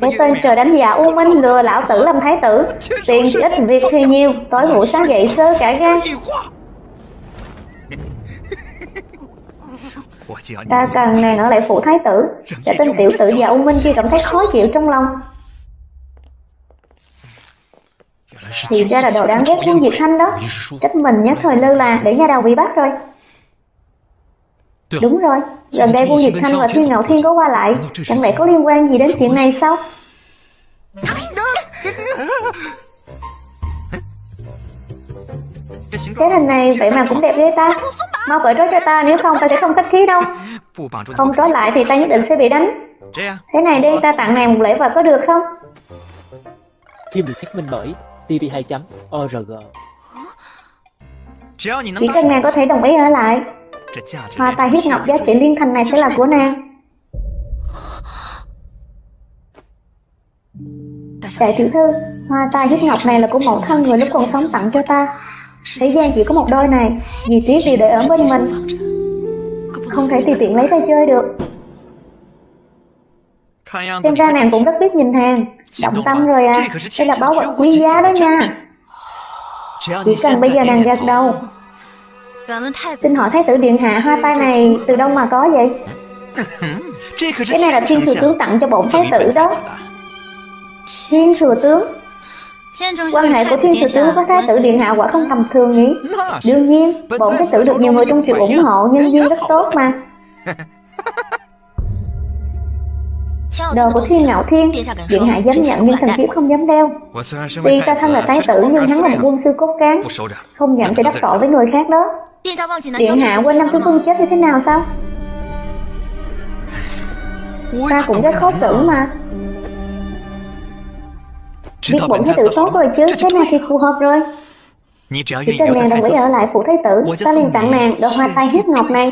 Cái tên trời đánh giả U Minh lừa lão tử làm thái tử. Tiền thì ít việc thì nhiều Tối ngủ sáng dậy sơ cả gan. Ta cần nàng ở lại phủ thái tử. Để tên tiểu tử già U Minh kia cảm thấy khó chịu trong lòng. Thì ra là đồ đáng ghét quân Diệt Thanh đó. Trách mình nhất thời lơ là để nhà đầu bị bắt rồi. Đúng rồi, gần đây quân Diệt Thanh và Thiên Ngạo Thiên có qua lại. Chẳng lẽ có liên quan gì đến chuyện này sao? Cái hình này vậy mà cũng đẹp ghê ta. Mau cởi trói cho ta nếu không ta sẽ không khách khí đâu. Không trói lại thì ta nhất định sẽ bị đánh. Thế này đi ta tặng nàng một lễ vật có được không? Phim được thuyết minh bởi tv2.org Chỉ cần nàng có thể đồng ý ở lại Hoa tai huyết ngọc giá trị liên thành này sẽ là của nàng. Đại tiểu thư, hoa tai huyết ngọc này là của mẫu thân người lúc còn sống tặng cho ta. Thế gian chỉ có một đôi này Vì tiếc điều để ở bên mình. Không thể tùy tiện lấy tay chơi được. Xem ra nàng cũng rất biết nhìn hàng. Động tâm rồi à. Đây là báu vật quý giá đó nha. Chỉ cần bây giờ nàng gật đầu Xin hỏi Thái tử Điện Hạ hoa tai này từ đâu mà có vậy? Cái này là thiên thừa tướng tặng cho bổn Thái tử đó. Thiên thừa tướng. Quan hệ của thiên thừa tướng với Thái tử Điện Hạ quả không tầm thường nhỉ? Đương nhiên, bổn Thái tử được nhiều người trong triều ủng hộ nhân duyên rất tốt mà. Đồ của thiên ngạo thiên Điện hạ dám nhận nhưng thần thiếp không dám đeo. Tuy ta thân là thái tử nhưng hắn là một quân sư cốt cán Không nhận thì đắc tội với người khác đó Điện hạ quên năm tướng quân chết như thế nào sao? Ta cũng rất khó xử mà. Biết bổn thái tử tốt rồi chứ Thế này thì phù hợp rồi. Chỉ cần nàng đồng ý ở lại phủ thái tử. Ta liền tặng nàng đồ hoa tai huyết ngọc này.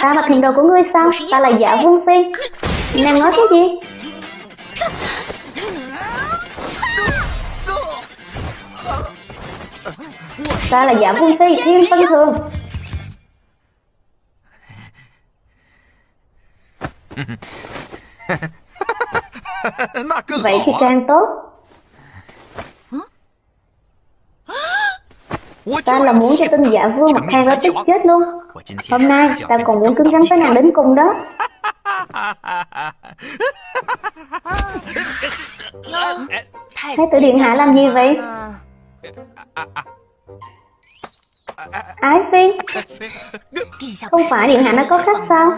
Ta là thiền đồ của ngươi sao? Ta là giả vương phi. Nàng nói cái gì Ta là giả vương phi thiên phân thường. Vậy thì càng tốt. Ta là muốn cho tên giả vương mặt thang đó tức chết luôn. Hôm nay ta còn muốn cứng rắn với nàng đến cùng đó. Thái tử điện hạ làm gì vậy Ái Phi. Không phải điện hạ nó có khách sao?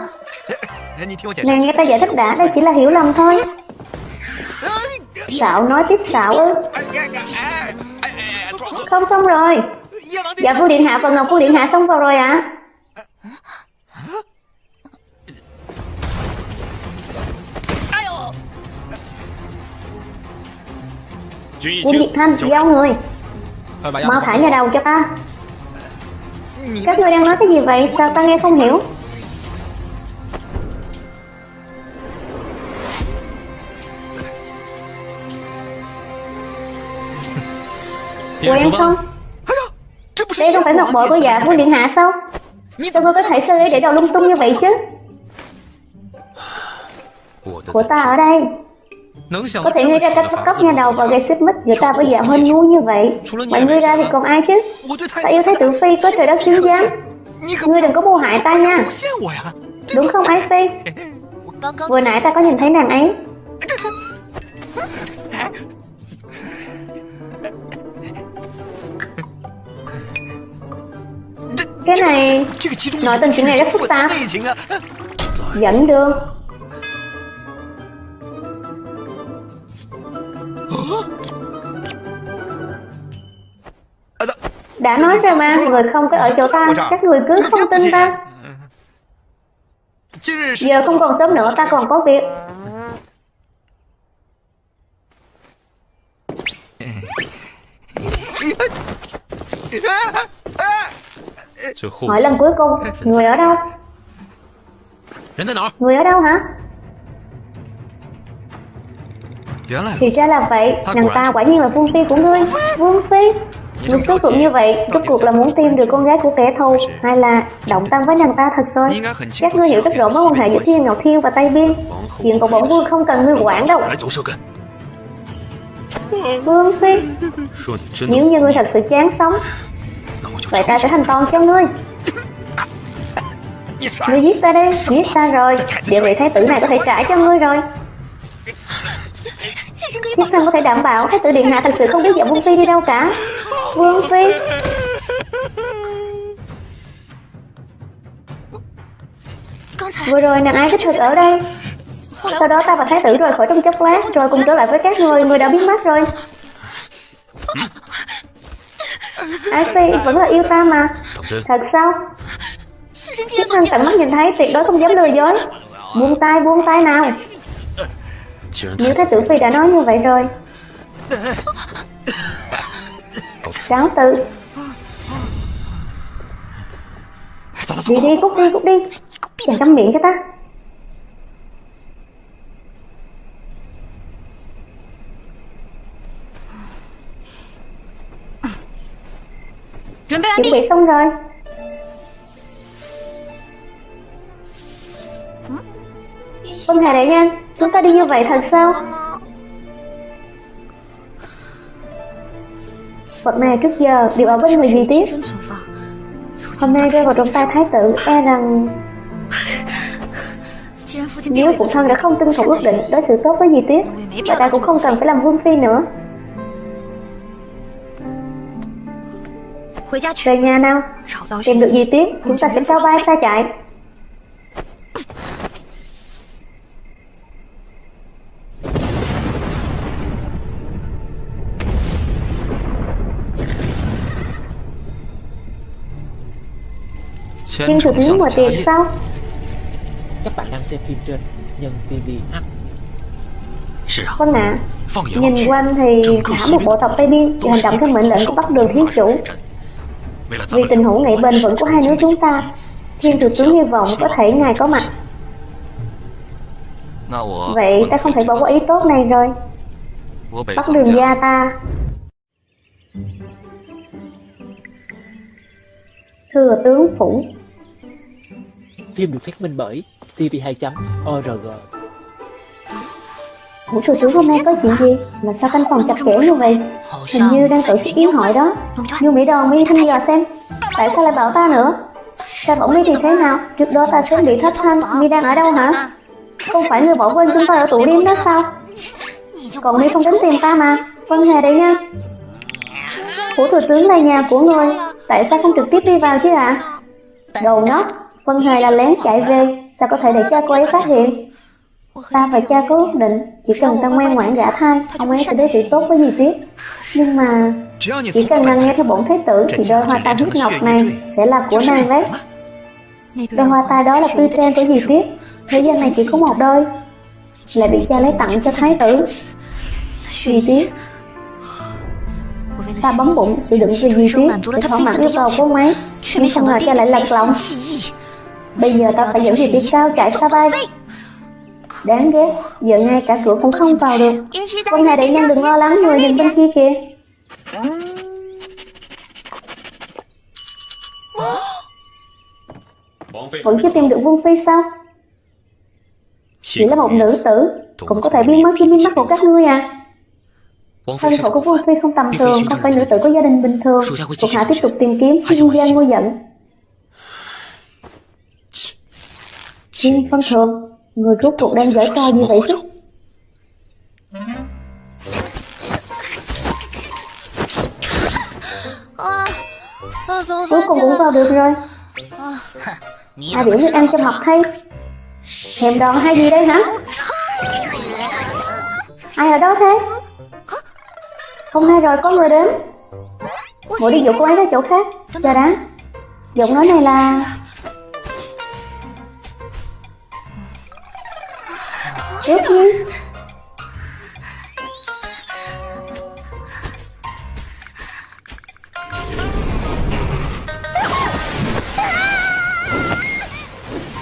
Nàng nghe ta giải thích đã Đây chỉ là hiểu lầm thôi. Xạo nói tiếp xạo ư. Không xong rồi. Dạ phu điện hạ và ngọc phu điện hạ xong vào rồi ạ. À? Quân Diệt Thanh, giao người Mau thả nhà đầu cho ta. Các ngươi đang nói cái gì vậy, sao ta nghe không hiểu? Quen không? Đây không phải ngọc bội của dạ vua điện hạ sao? Sao ngươi có thể sơ ý để đầu lung tung như vậy chứ? Của ta ở đây có thể nghĩ ra cách bắt cóc nhà đầu và gây xích mích giữa ta với dạ huynh ngu như vậy. Mọi người ra thì còn ai chứ? Ta yêu thấy tử phi có trời đất chứng giám Ngươi đừng có mưu hại ta nha. Đúng không ái phi? Vừa nãy ta có nhìn thấy nàng ấy. Cái này Nội tình chuyện này rất phức tạp. Dẫn đường Đã nói rồi mà, người không có ở chỗ ta, các người cứ không tin ta. Giờ không còn sớm nữa, ta còn có việc. Hỏi lần cuối cùng, người ở đâu? Người ở đâu hả? Thì ra là vậy, nàng ta quả nhiên là vương phi của ngươi Vương phi một số cũng như vậy, rốt cuộc là muốn tìm được con gái của kẻ thù Hay là động tâm với nàng ta thật rồi? Các ngươi hiểu rất rõ mối quan hệ giữa Thiên Ngọc Thiên và Tây Biên. Chuyện của bổn vương không cần ngươi quản đâu. Vương Phi Nếu như ngươi thật sự chán sống Vậy ta sẽ thành toàn cho ngươi. Ngươi giết ta đi Giết ta rồi. Địa vị thái tử này có thể trả cho ngươi rồi. Thiết thân có thể đảm bảo Thái tử Điện Hạ thật sự không biết dẫn Vương Phi đi đâu cả. Vương Phi. Vừa rồi nàng ai thích thực ở đây. Sau đó ta và thái tử rời khỏi trong chốc lát, Rồi cùng trở lại với các người. Người đã biến mất rồi. Ái Phi, vẫn là yêu ta mà. Thật sao? Thiết thân tận mắt nhìn thấy, tuyệt đối không dám lừa dối. Buông tay buông tay nào. Nếu thái tử Phi đã nói như vậy rồi. Cáo tự. Đi đi cút đi cút đi. Chàng cắm miệng cho ta. Chuẩn bị xong rồi. Vân Hà đại nhân Chúng ta đi như vậy thật sao? Vật này trước giờ đều ở bên người gì tiếp Hôm nay rơi vào trong tay thái tử E rằng Nếu phụ thân đã không tuân thủ ước định Đối xử tốt với Di Tuyết Và ta cũng không cần phải làm vương phi nữa. Về nhà nào, Tìm được Di Tuyết Chúng ta sẽ cho bay xa chạy. Thiên thực lý mở tiệc sao? Các bạn đang xem phim trên Nhân TV H Vâng ạ à, Nhìn quanh thì cả một bộ tộc Tây Biên hành động theo mệnh lệnh của Bắc Đường Thí Chủ. Vì tình hữu nghị bền vững của hai nước chúng ta. Thiên thủ tướng hy vọng có thể ngài có mặt. Vậy ta không thể bỏ qua ý tốt này rồi. Bắc đường gia ta. Thừa tướng phủ Phim được thuyết minh bởi TV2.org Ngũ sư tướng hôm nay có chuyện gì? Mà sao căn phòng chặt chẽ như vậy? Hình như đang tổ chức yến hội đó. Như Mỹ Đòn mi thăm dò xem. Tại sao lại bảo ta nữa? Ta bảo mi thì thế nào? Trước đó ta sớm bị thất thanh. Mi đang ở đâu hả? Không phải người bỏ quên chúng ta ở tủ đêm đó sao? Còn mi không đến tìm ta mà. Vâng Hề đấy nha. Phủ thủ tướng là nhà của người. Tại sao không trực tiếp đi vào chứ ạ? À? Đầu nó Vân Hề là lén chạy về, Sao có thể để cha cô ấy phát hiện? Ta và cha có ước định, Chỉ cần ta ngoan ngoãn gả thai, Ông ấy sẽ đối xử tốt với dì Tuyết Nhưng mà Chỉ cần nàng nghe theo bổn thế tử Thì đôi hoa tai huyết ngọc này Sẽ là của nàng đấy. Đôi hoa tai đó là tư trang của dì Tuyết Thế gian này chỉ có một đôi, Lại bị cha lấy tặng cho thái tử. Dì Tuyết Ta bấm bụng chịu đựng cho dì Tuyết Để thỏa mãn yêu cầu của ông ấy, Nhưng không ngờ cha lại lật lòng Bây giờ ta phải dẫn gì đi cao chạy xa bay. Đáng ghét, giờ ngay cả cửa cũng không vào được. Con này đại nhân đừng lo lắng, người nhìn bên kia kìa. Vẫn chưa tìm được Vương Phi sao? Chỉ là một nữ tử Cũng có thể biến mất trên mắt của các ngươi à. Thân phận của Vương Phi không tầm thường Không phải nữ tử có gia đình bình thường Thuộc hạ tiếp tục tìm kiếm xin gia ngôi giận. Thiên phân thường Người rốt cuộc đang giở trò gì vậy chứ? Cuối cùng cũng vào được rồi. Ai biểu biết ăn cho mập thay. Thèm đòn hay gì đây hả? Ai ở đó thế? Không hay rồi có người đến. Bộ đi dụ cô ấy ra chỗ khác. Chờ đã. Giọng nói này là Ước nhiên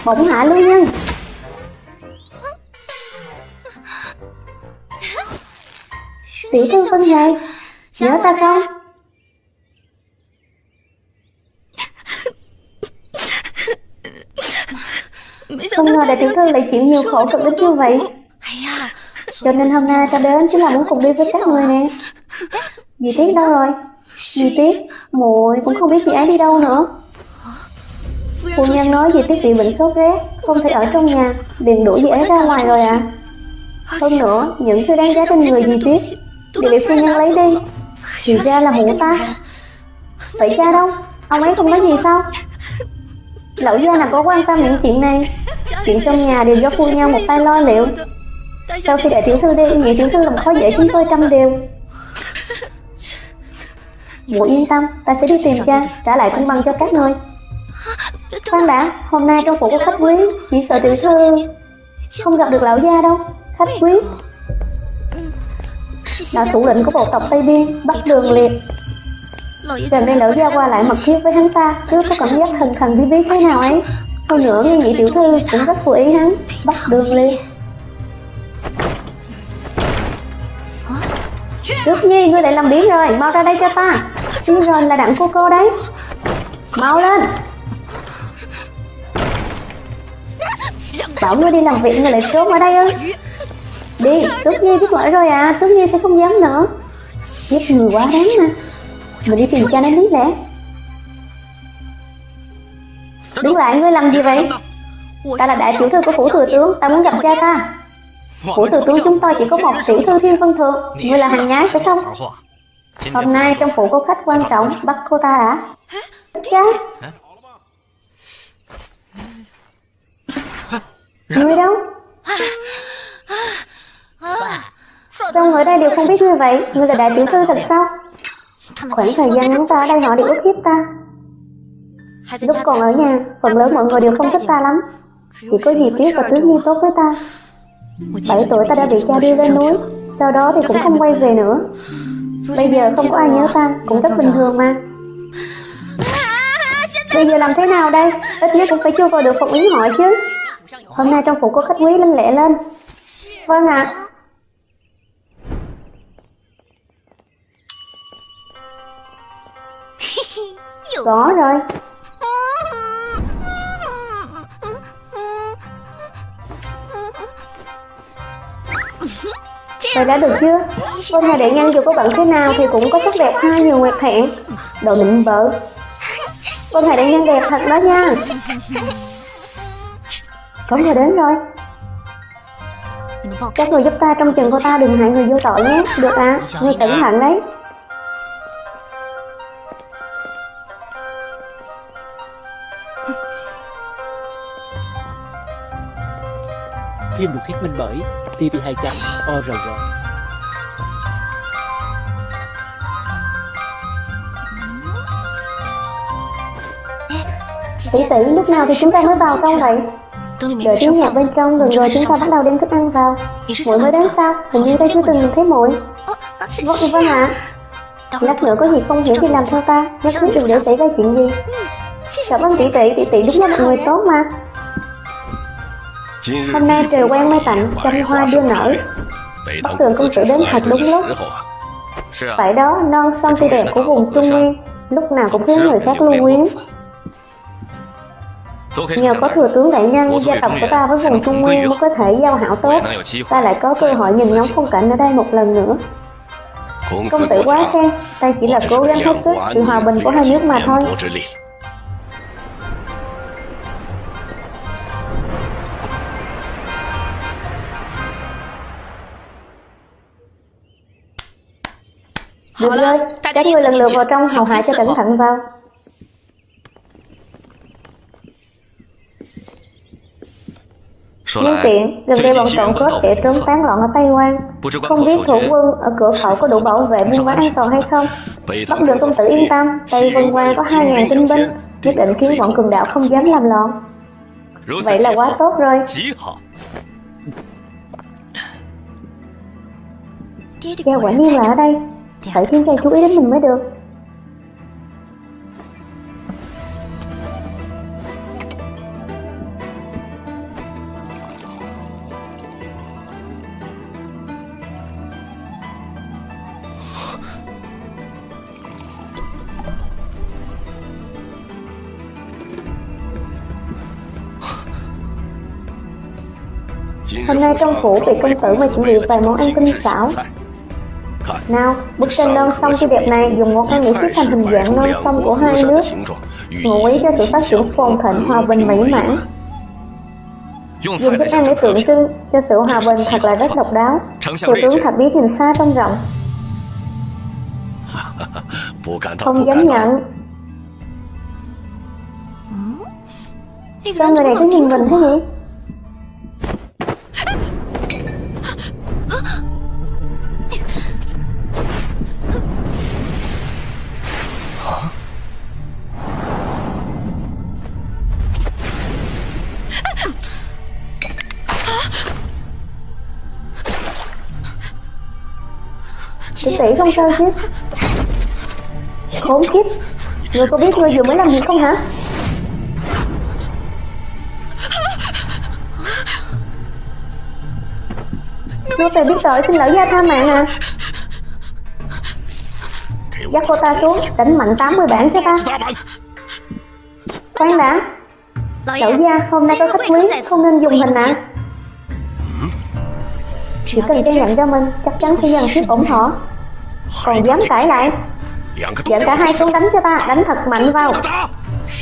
Bỗng hạ lưu nhân Tiểu thư Vân Hề Nhớ ta không Không ngờ đại tiểu thư lại chịu nhiều khổ cực đến như vậy Cho nên hôm nay ta đến chính là muốn cùng đi với các người nè Dì Tiết đâu rồi Dì Tiết muội cũng không biết chị ấy đi đâu nữa Phu nhân nói dì Tiết bị bệnh sốt rét Không thể ở trong nhà liền đuổi dì ấy ra ngoài rồi à Hơn nữa những thứ đáng giá trên người dì Tiết Đều bị phu nhân lấy đi Thì ra là mụ ta Vậy cha đâu Ông ấy không nói gì sao Lão gia nào có quan tâm những chuyện này? Chuyện trong nhà đều do phu nhau một tay lo liệu. Sau khi đại tiểu thư đi, Nhị tiểu thư làm khó dễ chúng tôi trăm điều Muội yên tâm, Ta sẽ đi tìm cha, Trả lại công bằng cho các ngươi Khoan đã, Hôm nay trong phủ có khách quý, Chỉ sợ tiểu thư Không gặp được lão gia đâu. Khách quý. Là thủ lĩnh của bộ tộc Tây Biên Bắt đường liệt Gần đây lão gia qua lại. mật thiết với hắn ta Cứ có cảm giác thần thần bí bí thế nào ấy. Hơn nữa nghe nhị tiểu thư cũng rất vừa ý hắn Bắt đường liệt Đức Nhi, ngươi lại làm biến rồi, mau ra đây cho ta. Đi rồi là đặng cô cô đấy. Mau lên. Bảo ngươi đi làm việc ngươi lại trốn ở đây ư. Đi, Tước Nhi biết lỗi rồi à Tước Nhi sẽ không dám nữa. Giết người quá đáng mà mình đi tìm cha nó biết lẽ Đứng lại, ngươi làm gì vậy? Ta là đại tiểu thư của phủ thừa tướng Ta muốn gặp cha ta. Phủ thừa tướng chúng tôi chỉ có một tiểu thư thiên vân thượng. Ngươi là hàng nhái phải không? Hôm nay trong phủ có khách quan trọng Bắt cô ta đã. Cha. Ngươi đâu? Sao người đây đều không biết như vậy? Ngươi là đại tiểu thư thật sao? Khoảng thời gian ngắn ta ở đây họ đều ức hiếp ta. Lúc còn ở nhà Phần lớn mọi người đều không thích ta lắm. Chỉ có dì Tuyết và Tuyết Nhi tốt với ta. 7 tuổi ta đã bị cha đưa lên núi Sau đó thì cũng không quay về nữa. Bây giờ không có ai nhớ ta Cũng rất bình thường mà. Bây giờ làm thế nào đây? Ít nhất cũng phải chưa vào được phục yến hội chứ. Hôm nay trong phủ có khách quý linh lẹ lên. Vâng ạ. à. Có rồi. Vậy đã được chưa? Con nhà đệ nhân dù có bận thế nào thì cũng có sắc đẹp hai nhiều nguyệt hẹn. Đồ định vợ Con nhà đệ nhân đẹp thật đó nha. Cống giờ đến rồi. Các người giúp ta trong chừng cô ta đừng hại người vô tội nhé. Được à, người cẩn thận đấy Phim được thuyết minh bởi TV2.org Tỷ tỷ, lúc nào thì chúng ta mới vào trong vậy? Đợi tiếng nhạc bên trong gần rồi chúng ta bắt đầu đem thức ăn vào. Muội mới đến sao? Hình như ta chưa từng nhìn thấy muội Vâng, vâng ạ. Lát nữa có gì không hiểu thì làm theo ta? Nhất thiết đừng để xảy ra chuyện gì. Cảm ơn tỷ tỷ, tỷ tỷ đúng là một người tốt mà Hôm nay trời quen mây tạnh, trăm hoa đưa nở. Bắc tường công tử đến thật đúng lúc. Phải đó, non sông tươi đẹp của vùng Trung Nguyên Lúc nào cũng khiến người khác lưu quyến Nhờ có thừa tướng đại nhân, gia tộc của ta với vùng Trung Nguyên mới có thể giao hảo tốt. Ta lại có cơ hội nhìn ngắm phong cảnh ở đây một lần nữa. Công tử quá khen, ta chỉ là cố gắng hết sức vì hòa bình của hai nước mà thôi Được rồi, các người lần lượt vào trong hầu hạ cho cẩn thận vào. Nhân tiện, gần đây bọn trộm cướp kẻ trốn tán loạn ở Tây Quan. Không biết thủ quân ở cửa khẩu có đủ bảo vệ buôn bán an toàn hay không? Bắt được công tử yên tâm, Tây Vân Quan có 2.000 tinh binh Nhất định khiến bọn cường đạo không dám làm loạn. Vậy là quá tốt rồi. Cha quả nhiên là ở đây Dạ, phải khiến dạ, chàng chú ý đến dạ. mình mới được. Hôm nay trong phủ bị công tử mà chuẩn bị vài món ăn tinh xảo. Nào, bức tranh non sông tươi đẹp này dùng ngón tay nghĩ xếp thành hình dạng non sông của hai nước. Ngụ ý cho sự phát triển phồn thịnh hòa bình mỹ mãn. Dùng thức ăn để tượng trưng cho sự hòa bình thật là rất độc đáo. Thủ tướng Thạch Bí nhìn xa trông rộng Không dám nhận. Sao người này cứ nhìn mình thế nhỉ? Tỷ không sao chứ? Khốn kiếp. Người có biết người vừa mới làm gì không hả? Nô tỳ biết tội xin lỗi gia tha mạng à. Dắt cô ta xuống Đánh mạnh 80 bản cho ta. Khoan đã. Lão gia hôm nay có khách quý Không nên dùng hình ạ. À. Chỉ cần gian nhận cho mình Chắc chắn sẽ dần thuyết ủng hộ Còn dám cãi lại? Dẫn cả hai xuống đánh cho ta Đánh thật mạnh vào.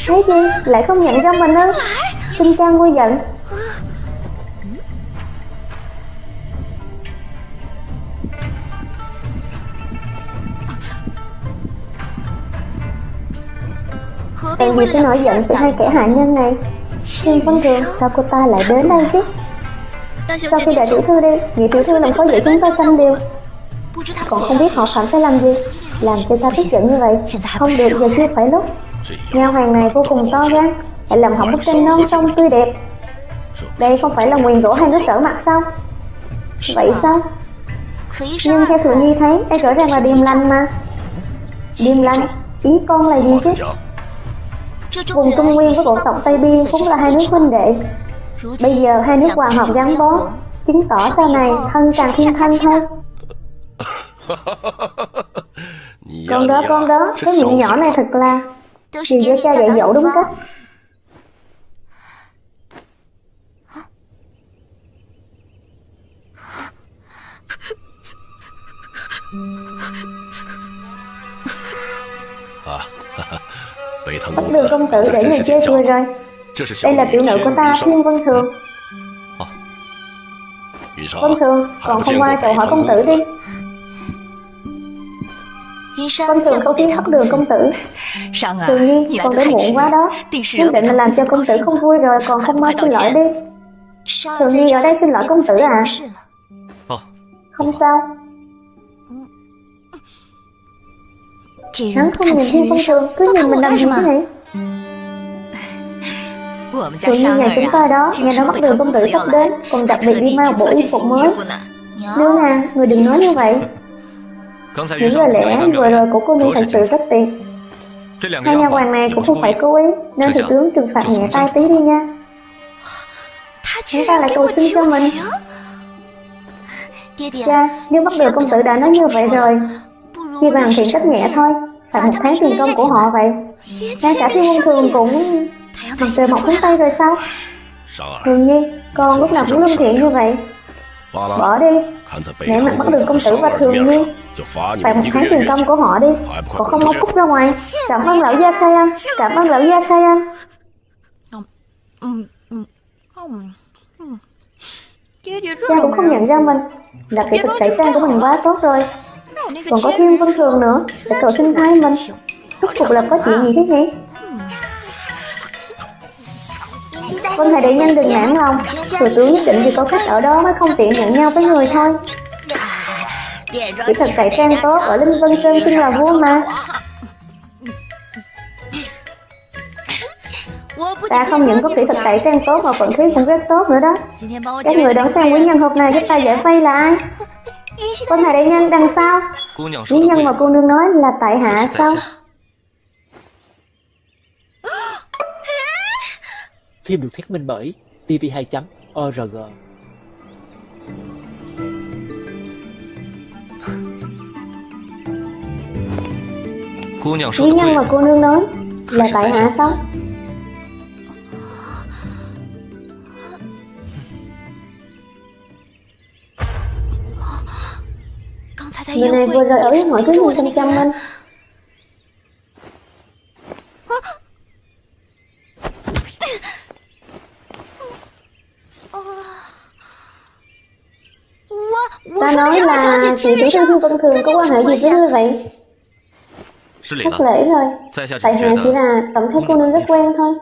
Thế gì lại không nhận cho mình ư? Xin cha nguôi giận. Cần gì cái nổi giận từ hai kẻ hạ nhân này Nhưng Vân Thường sao cô ta lại đến đây chứ? Sau khi đại tiểu thư đi Nhị tiểu thư làm khó dễ chúng ta tranh điều Còn không biết họ phạm sai làm gì Làm cho ta tức giận như vậy Không được giờ chưa phải lúc Nhà hoàng này vô cùng to gan Lại làm hỏng bức tranh non sông tươi đẹp Đây không phải là nguyền rủa hay nước trở mặt sao Vậy sao Nhưng theo Thừa Nhi thấy Đây rõ ràng là điềm lành mà Điềm lành Ý con là gì chứ Vùng Trung Nguyên với bộ tộc Tây Biên cũng là hai nước huynh đệ Bây giờ hai nước hòa hợp gắn bó Chứng tỏ sau này thân càng thiên thân thôi Con đó con đó. Cái miệng nhỏ này thật là Đều do cha dạy dỗ đúng cách. Bất đường công tử để người chê cười rồi. Đây là tiểu nữ của ta, Thiên Vân Thường. Vân Thường, còn không qua chào hỏi công tử đi Vân Thường không biết bất đường công tử. Thường nhi, còn đến muộn quá đó Nhất định là làm cho công tử không vui rồi Còn。không mau xin lỗi đi。Thường nhi ở đây xin lỗi công tử à Không sao Hắn không nhìn Thiên Vân Thường Cứ nhìn mình làm gì thế này？Tự nhiên nhà chúng ta đó Nghe nói bắt đường công tử sắp đến Còn đặc biệt đi mang một bộ y phục mới Nương à, người đừng nói như vậy Những lời lẽ vừa rồi của cô nương thật sự rất tuyệt Hai nhà hoàng này cũng không phải cố ý Nên thủ tướng trừng phạt nhẹ tay tí đi nha. Chúng ta lại cầu xin cho mình. Cha, nếu bắt đường công tử đã nói như vậy rồi Chi bằng thiện trách nhẹ thôi Phạt một tháng tiền công của họ vậy. Ngay cả thiên quân thường cũng Mặt trời mọc xuống tay rồi sao? Thường nhi Con lúc nào cũng lương thiện như vậy. Bỏ đi. Nể mặt bắt đường công tử và thường nhi Phạt một tháng tiền công của họ đi. Còn không mau cút ra ngoài. Cảm ơn lão gia khai anh Cảm ơn lão gia khai anh Cha cũng không nhận ra mình. Đặc biệt thực tẩy trang của mình quá tốt rồi. Còn có thiên vân thường nữa. Để cầu xin thay mình. Rốt cuộc là có chuyện gì thế nhỉ? Vân Thầy Đại Nhân đừng nản lòng. Thừa tướng nhất định vì có khách ở đó mới không tiện nhận nhau với người thôi Chỉ thật cải trang tốt ở Linh Vân Sơn xưng là vua mà Ta không những có kỹ thuật cải trang tốt mà vận khí cũng rất tốt nữa đó. Các người đón xem quý nhân hộp này giúp ta giải vây là ai Vân Thầy Đại Nhân đằng sau. Quý nhân mà cô nương nói là tại hạ sao? Phim được thuyết minh bởi tv2.org Lý nhân mà cô nương nói Là tại hạ sao Người này vừa rời ở với mọi thứ như chăm chăm anh Ta nói là chị tiểu thư vân thường có quan hệ gì với ngươi vậy? Thất lễ rồi Tại hạ chỉ là cảm thấy cô nương rất quen thôi.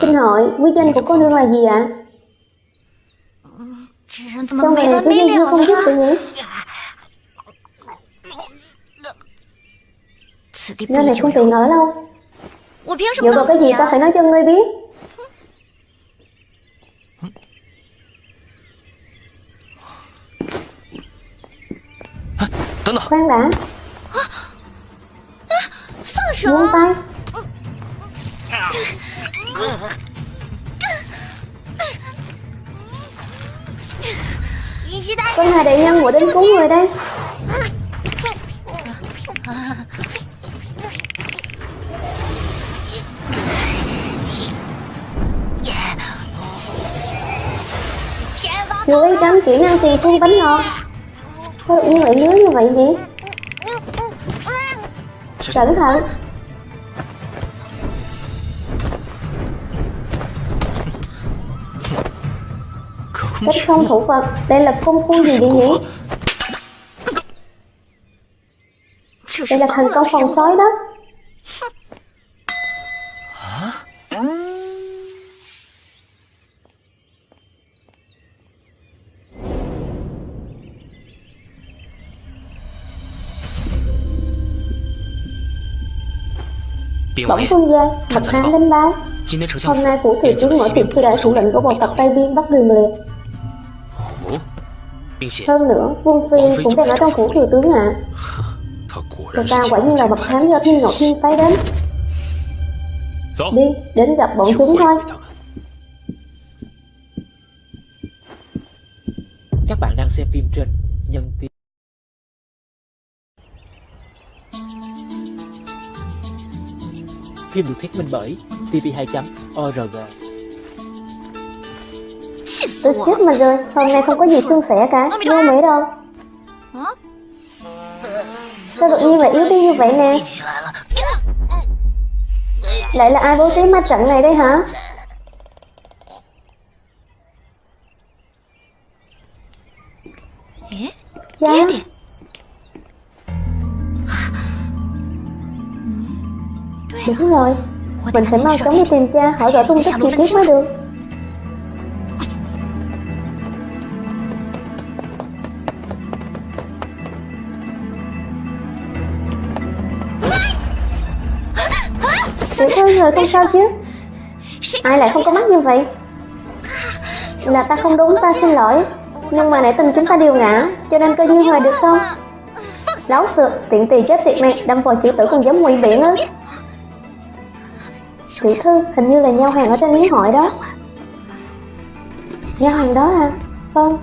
Xin hỏi, quý danh của cô nương là gì ạ? Trong này có gì không biết tự nhỉ? Nơi này không tiện ở đâu. Dựa vào cái gì ta phải nói cho ngươi biết? Khoan đã Buông tay con là đại nhân của đến cứu người đây. Chú ý đám chuyển ăn tiền thu bánh ngọt Sao được như vậy nhớ như vậy vậy Cẩn thận. Cách không thủ vật Đây là công phu gì vậy nhỉ? Đây là thành công phòng sói đó. Bỗng phương gia, bậc hán lên báo Hôm nay phủ thị tướng mở tiệc khi đại thủ lệnh của bộ tộc Tây Biên bắt đường liệt hơn nữa, Vương Phi cũng đang ở trong phủ thừa tướng ạ. à. Người ta quả nhiên là bậc hán do Thiên Ngọc Thiên phái đến. Đi, đến gặp bọn chúng thôi. Các bạn đang xem phim trên Nhân Tiên Phim được thuyết minh bởi TV2.org Tôi chết mà rồi, hôm nay không có gì suôn sẻ cả, vô mỹ đâu? Sao đột nhiên lại yếu đi như vậy nè? Lại là ai bố trí ma trận này đây hả? Cha Đúng rồi. Mình phải mau chóng đi tìm cha hỏi rõ tung tích chi tiết mới được Tiểu người không sao chứ? Ai lại không có mắt như vậy? Là ta không đúng, ta xin lỗi. Nhưng mà nãy tình chúng ta đều ngã, Cho nên cơ duyên hoài được không Láo sượt tiện tì chết tiệt này Đâm vào chữ tử còn giống nguy biển á. Tiểu thư, hình như là nhau hàng ở trên lý hội đó. Nhau hàng đó à? Vâng.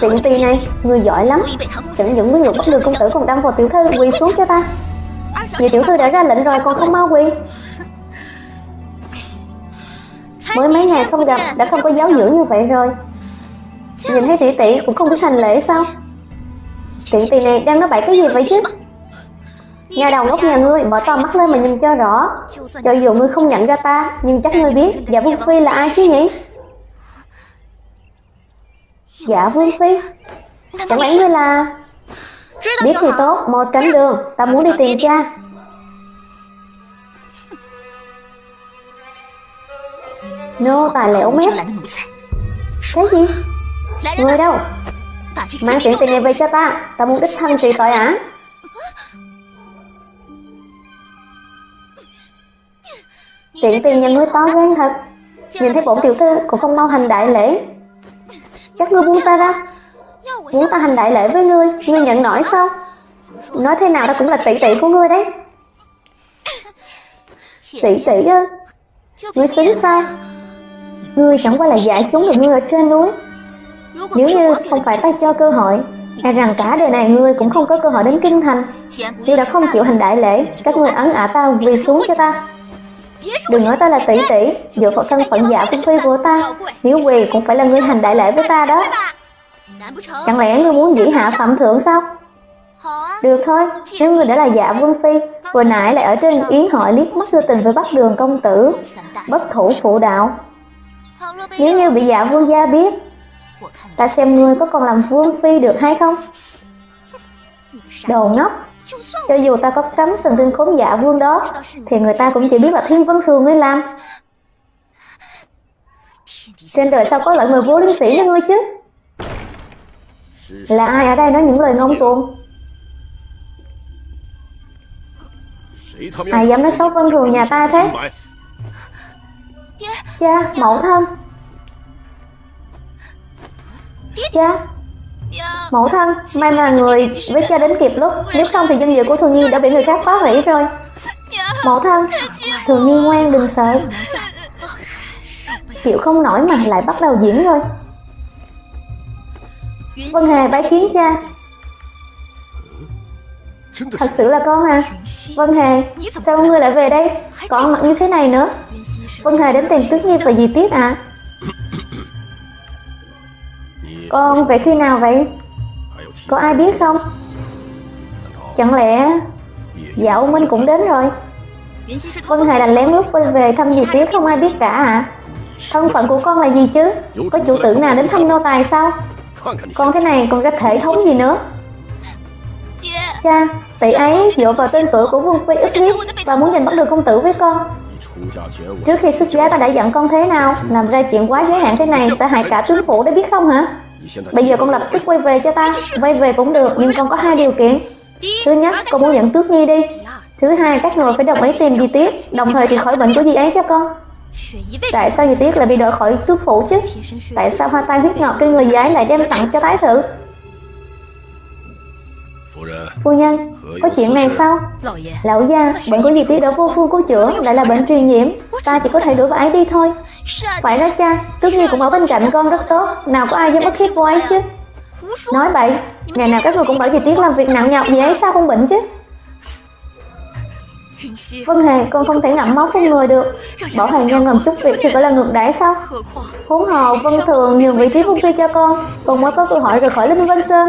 Tiện tì này, người giỏi lắm. Chẳng những nguyên lục bắt được công tử còn đâm vào tiểu thư quỳ xuống cho ta. Vì tiểu thư đã ra lệnh rồi còn không mau quỳ. Mới mấy ngày không gặp đã không có giáo dưỡng như vậy rồi. Nhìn thấy tỷ tỷ cũng không biết thành lễ sao? Tiện tì này đang nói bậy cái gì vậy chứ? Nhà đầu ngốc nhà ngươi mở to mắt lên mà nhìn cho rõ. Cho dù ngươi không nhận ra ta Nhưng chắc ngươi biết Dạ Vương Phi là ai chứ nhỉ? Dạ Vương Phi. Chẳng lẽ ngươi là Biết thì tốt, mau tránh đường. Ta muốn đi tìm cha. Nô tài lẻo mép Cái gì? Người đâu? Mang chuyện tiền này về cho ta. Ta muốn đích thân trị tội ả Chuyện tiền nhà ngươi to gan thật. Nhìn thấy bổn tiểu thư cũng không mau hành đại lễ các ngươi buông ta ra. Muốn ta hành đại lễ với ngươi Ngươi nhận nổi sao? Nói thế nào ta cũng là tỷ tỷ của ngươi đấy. Tỷ tỷ ư Ngươi xứng sao? Ngươi chẳng qua là giả chúng được ngươi ở trên núi. Nếu như không phải ta cho cơ hội E rằng cả đời này ngươi cũng không có cơ hội đến kinh thành. Nếu đã không chịu hành đại lễ, Các ngươi ấn ả ta quỳ xuống cho ta. Đừng nói ta là tỷ tỷ. Dựa vào thân phận giả vương phi của ta Nếu quỳ cũng phải là người hành đại lễ với ta đó. Chẳng lẽ ngươi muốn dĩ hạ phạm thượng sao? Được thôi Nếu ngươi đã là giả vương phi Vừa nãy lại ở trên yến hội liếc mắt đưa tình với bắt đường công tử Bất thủ phụ đạo. Nếu như bị giả vương gia biết Ta xem ngươi có còn làm vương phi được hay không? Đồ ngốc cho dù ta có cấm sừng tinh khốn giả vương đó Thì người ta cũng chỉ biết là thiên vân thường mới làm. Trên đời sao có loại người vô liêm sĩ như ngươi chứ? Là ai ở đây nói những lời ngông cuồng? Ai dám nói xấu vân thường nhà ta thế? Cha, mẫu thân. Cha. Mẫu thân, may mà người với cha đến kịp lúc. Nếu không thì danh dự của Thường Nhi đã bị người khác phá hủy rồi. Mẫu thân, Thường Nhi ngoan đừng sợ. Chịu không nổi mà lại bắt đầu diễn rồi. Vân Hề bái kiến cha. Thật sự là con à. Vân Hề, sao ngươi lại về đây? Còn mặc như thế này nữa. Vân Hề đến tìm Tuyết Nhi và dì Tiết à Con về khi nào vậy? Có ai biết không? Chẳng lẽ Dạ Minh cũng đến rồi? Vân Hề đành lén lút quay về thăm dì tiếp không ai biết cả à? Thân phận của con là gì chứ? Có chủ tử nào đến thăm nô tài sao? Con cái này còn ra thể thống gì nữa? Cha, tỷ ấy dựa vào tên tuổi của Vương Phi ít hiếp và muốn giành bắt được công tử với con. Trước khi xuất giá ta đã dặn con thế nào, làm ra chuyện quá giới hạn thế này sẽ hại cả tướng phủ đấy biết không hả? Bây giờ con lập tức quay về cho ta, quay về cũng được nhưng con có hai điều kiện. Thứ nhất, con muốn dẫn Tước Nhi đi. Thứ hai, các người phải đồng ý tìm Di Tiết, đồng thời thì khỏi bệnh của Di ấy cho con. Tại sao Di Tiết lại bị đỡ khỏi tước phủ chứ? Tại sao hoa tai huyết ngọc trên người giái lại đem tặng cho tái thử? Phu nhân, có chuyện này sao? Lão gia, bệnh của dì Tiết đã vô phương cứu chữa, lại là bệnh truyền nhiễm. Ta chỉ có thể đuổi bà ấy đi thôi. Phải đó cha, Tước Nhi cũng ở bên cạnh con rất tốt, nào có ai dám ức hiếp cô ấy chứ? Nói bậy, ngày nào các người cũng bảo dì Tiết làm việc nặng nhọc gì ấy sao không bệnh chứ? Vân Hề, con không thể ngậm máu trong người được. Bỏ hề nhân làm chút việc thì phải là ngược đãi sao? Huống hồ Vân Thường nhường vị trí Vân Phi cho con? Con mới có cơ hội rời khỏi Linh Vân Sơn.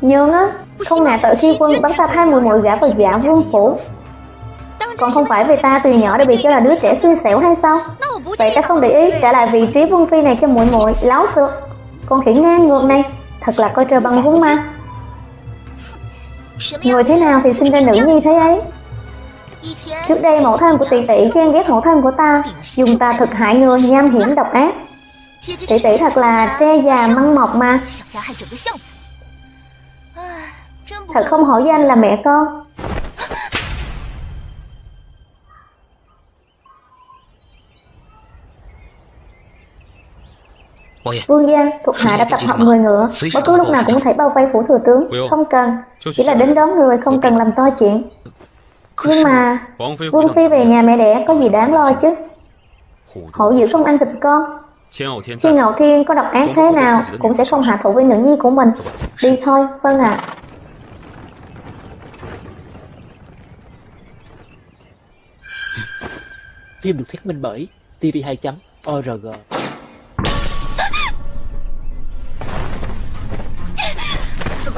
Nhường á Không ngại tội khi quân bắn ta hai mùi muội gã vào giả vương phủ. Còn không phải vì ta từ nhỏ đã bị cho là đứa trẻ xui xẻo hay sao? Vậy ta không để ý trả lại vị trí Vân Phi này cho muội muội láo xược Con khỉ ngang ngược này Thật là coi trời bằng vung ma. Người thế nào thì sinh ra nữ nhi thế ấy Trước đây mẫu thân của tỷ tỷ ghen ghét mẫu thân của ta Dùng ta thực hại người nham hiểm độc ác. Tỷ tỷ thật là tre già măng mọc mà. Thật không hổ danh là mẹ con. Vương gia, thuộc hạ đã tập hợp người ngựa. Bất cứ lúc nào cũng có thể bao vây phủ thừa tướng. Không cần, chỉ là đến đón người không cần làm to chuyện nhưng mà Vương Phi về nhà mẹ đẻ có gì đáng lo chứ? Hổ dữ không ăn thịt con. Chi Ngạo Thiên có độc ác thế nào Cũng sẽ không hạ thủ với nữ nhi của mình. Đi thôi, vâng ạ. À. Phim được thuyết minh bởi TV2.org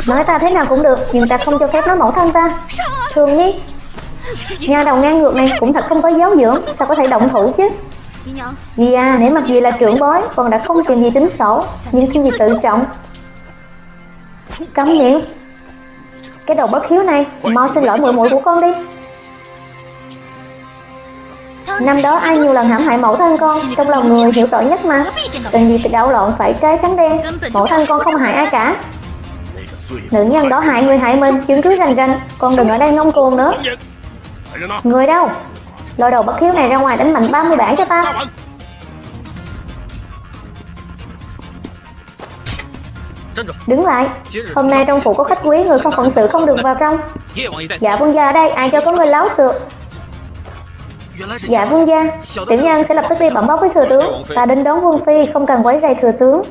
Nói ta thế nào cũng được Nhưng ta không cho phép nói mẫu thân ta. Thường nhi Nhà đầu ngang ngược này cũng thật không có giáo dưỡng. Sao có thể động thủ chứ? Dì à, nếu mặt dì là trưởng bối Còn đã không tìm gì tính sổ. Nhưng xin gì tự trọng? Cấm miệng. Cái đầu bất hiếu này Mau xin lỗi muội muội của con đi. Năm đó ai nhiều lần hãm hại mẫu thân con Trong lòng người hiểu tội nhất mà. Tình gì phải đảo lộn phải trái trắng đen. Mẫu thân con không hại ai cả. Nữ nhân đó hại người hại mình Chứng cứ rành rành. Con đừng ở đây ngông cuồng nữa. Người đâu? Lôi đầu bất hiếu này ra ngoài đánh mạnh 30 bản cho ta. Đứng lại. Hôm nay trong phủ có khách quý Người không phận sự không được vào trong. Dạ vương gia ở đây Ai cho có người láo xược. Dạ vương gia Tiểu nhân sẽ lập tức đi bẩm báo với thừa tướng. Ta đến đón vương phi Không cần quấy rầy thừa tướng.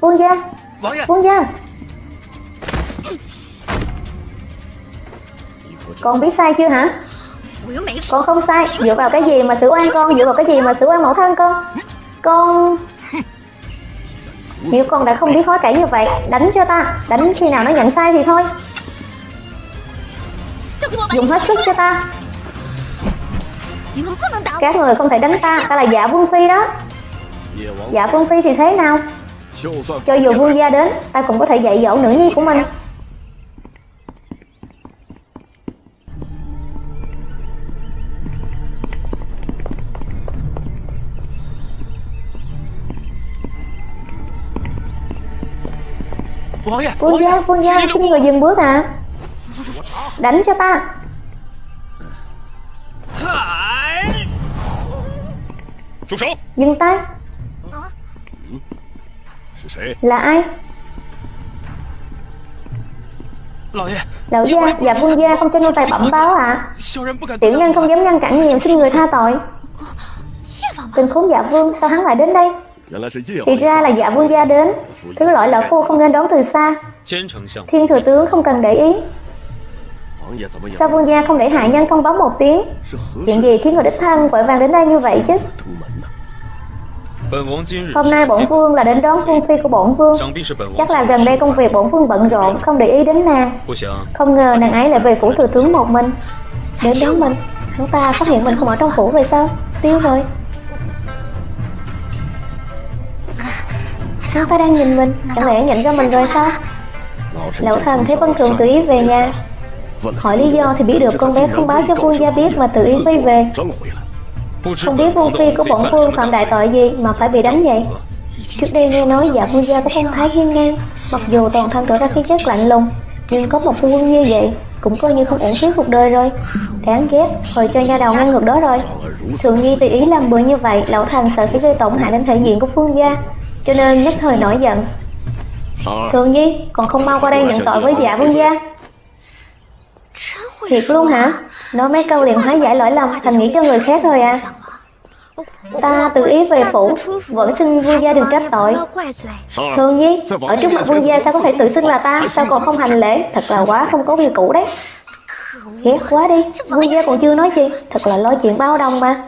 Vương gia Vương gia Con biết sai chưa hả? Con không sai. Dựa vào cái gì mà xử oan con? Dựa vào cái gì mà xử oan mẫu thân con? Con Nếu con đã không biết hối cải như vậy, Đánh cho ta. Đánh khi nào nó nhận sai thì thôi. Dùng hết sức cho ta. Các người không thể đánh ta. Ta là dạ vương phi đó. Dạ vương phi thì thế nào? Cho dù vương gia đến, Ta cũng có thể dạy dỗ nữ nhi của mình. Vương gia, vương gia, xin người dừng bước à Đánh cho ta. Dừng tay. Là ai? Lão gia, dạ vương gia không cho nô tài bẩm báo à Tiểu nhân không dám ngăn cản nhiều xin người tha tội Tình khốn dạ vương sao hắn lại đến đây thì ra là dạ vương gia đến. Thứ lỗi lão phu không nên đón từ xa. Thiên thừa tướng không cần để ý. Sao vương gia không để hạ nhân thông báo một tiếng? Chuyện gì khiến người đích thân vội vàng đến đây như vậy chứ? Hôm nay bổn vương là đến đón vương phi của bổn vương. Chắc là gần đây công việc bổn vương bận rộn Không để ý đến nàng. Không ngờ nàng ấy lại về phủ thừa tướng một mình. Đến đón mình. Hắn ta phát hiện mình không ở trong phủ vậy sao? Tiêu rồi Hắn ta đang nhìn mình? Chẳng lẽ nhận ra mình rồi sao? Lão thần thấy Vân Thường tự ý về nhà. Hỏi lý do thì biết được con bé không báo cho vương gia biết mà tự ý quay về. Không biết vương phi của bổn vương phạm đại tội gì mà phải bị đánh vậy. Trước đây nghe nói dạ vương gia có phong thái hiên ngang Mặc dù toàn thân tỏ ra khí chất lạnh lùng Nhưng có một phu quân như vậy Cũng coi như không ổn phí cuộc đời rồi. Đáng ghét, hồi cho nha đầu ngang ngược đó rồi. Thường nhi tùy ý làm bừa như vậy Lão thần sợ sẽ gây tổn hại đến thể diện của phương gia cho nên nhất thời nổi giận. Thường Nhi, còn không mau qua đây nhận tội với dạ vương gia. Thiệt luôn hả? Nói mấy câu liền hóa giải lỗi lầm, Thành nghĩ cho người khác rồi à. Ta tự ý về phủ, Vẫn xin vương gia đừng trách tội. Thường Nhi, Ở trước mặt vương gia sao có thể tự xưng là ta? Sao còn không hành lễ? Thật là quá không có việc cũ đấy. Ghét quá đi. Vương gia còn chưa nói gì. Thật là lo chuyện bao đồng mà.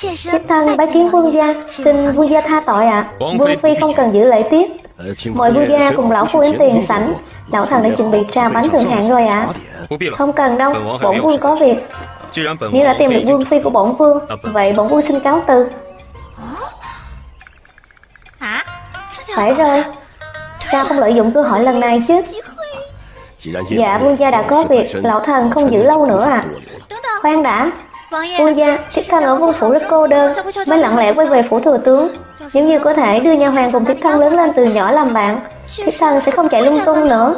Thiếp thân bái kiến vương gia Xin vương gia tha tội ạ. À. Vương phi không cần giữ lễ tiết Mời vương gia cùng lão phu đến tiền sảnh Lão thần đã chuẩn bị trà bánh thượng hạng rồi ạ. à. Không cần đâu. Bổn vương có việc. Nếu đã tìm được vương phi của bổn vương Vậy bổn vương xin cáo từ. Phải rồi. Sao không lợi dụng cơ hội lần này chứ. Dạ vương gia đã có việc. Lão thần không giữ lâu nữa à Khoan đã Vương gia, thiếp thân ở vương phủ rất cô đơn. Mới lặng lẽ quay về phủ thừa tướng. Nếu như có thể đưa nha hoàng cùng thiếp thân lớn lên từ nhỏ làm bạn Thiếp thân sẽ không chạy lung tung nữa.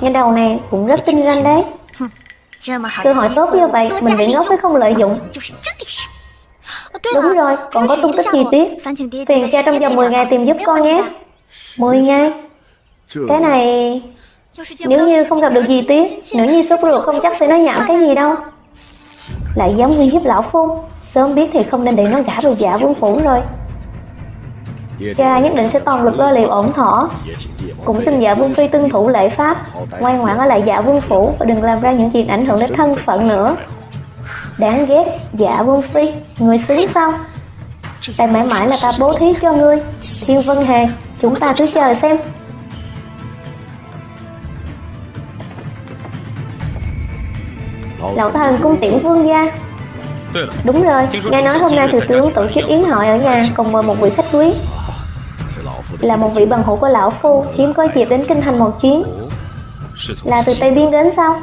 Nhà đầu này cũng rất tinh ranh đấy. Cơ hội tốt như vậy Mình bị ngốc mới không lợi dụng. Đúng rồi, còn có tung tích chi tiết Tiền cha trong vòng 10 ngày tìm giúp con nhé. 10 ngày. Cái này Nếu như không gặp được gì tiết Nữ nhi sốt ruột không chắc sẽ nói nhảm cái gì đâu lại dám uy hiếp lão phu Sớm biết thì không nên để nó gả vào giả vương phủ rồi. Cha nhất định sẽ toàn lực lo liệu ổn thỏa. Cũng xin giả vương phi tuân thủ lễ pháp, Ngoan ngoãn ở lại giả vương phủ Và đừng làm ra những chuyện ảnh hưởng đến thân phận nữa. Đáng ghét Dạ vương phi. Người xứng sao? Tại mãi mãi là ta bố thí cho ngươi. Thiên Vân Hề Chúng ta cứ chờ xem. Lão thần cung tiễn vương gia. Đúng rồi, nghe nói hôm nay thủ tướng tổ chức yến hội ở nhà Cùng mời một vị khách quý. Là một vị bằng hữu của lão phu Hiếm có dịp đến kinh thành một chuyến. Là từ Tây Biên đến sao?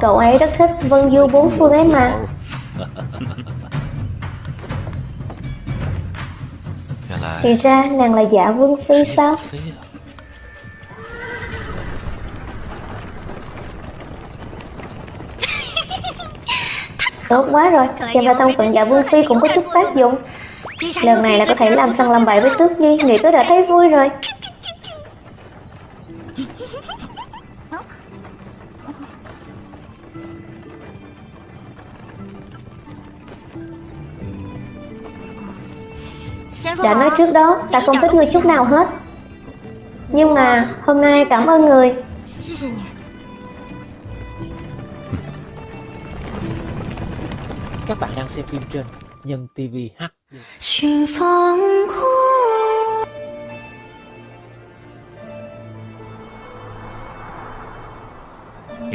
Cậu ấy rất thích vân du bốn phương ấy mà. Thì ra nàng là giả vương phi sao? Tốt quá rồi, xem ra thân phận dạ vương phi cũng có chút tác dụng. Lần này là có thể làm săn làm bậy với tước nhi Nghĩ tôi đã thấy vui rồi. Đã nói trước đó, ta không thích người chút nào hết. Nhưng mà hôm nay cảm ơn người Các bạn đang xem phim trên Nhân TV H.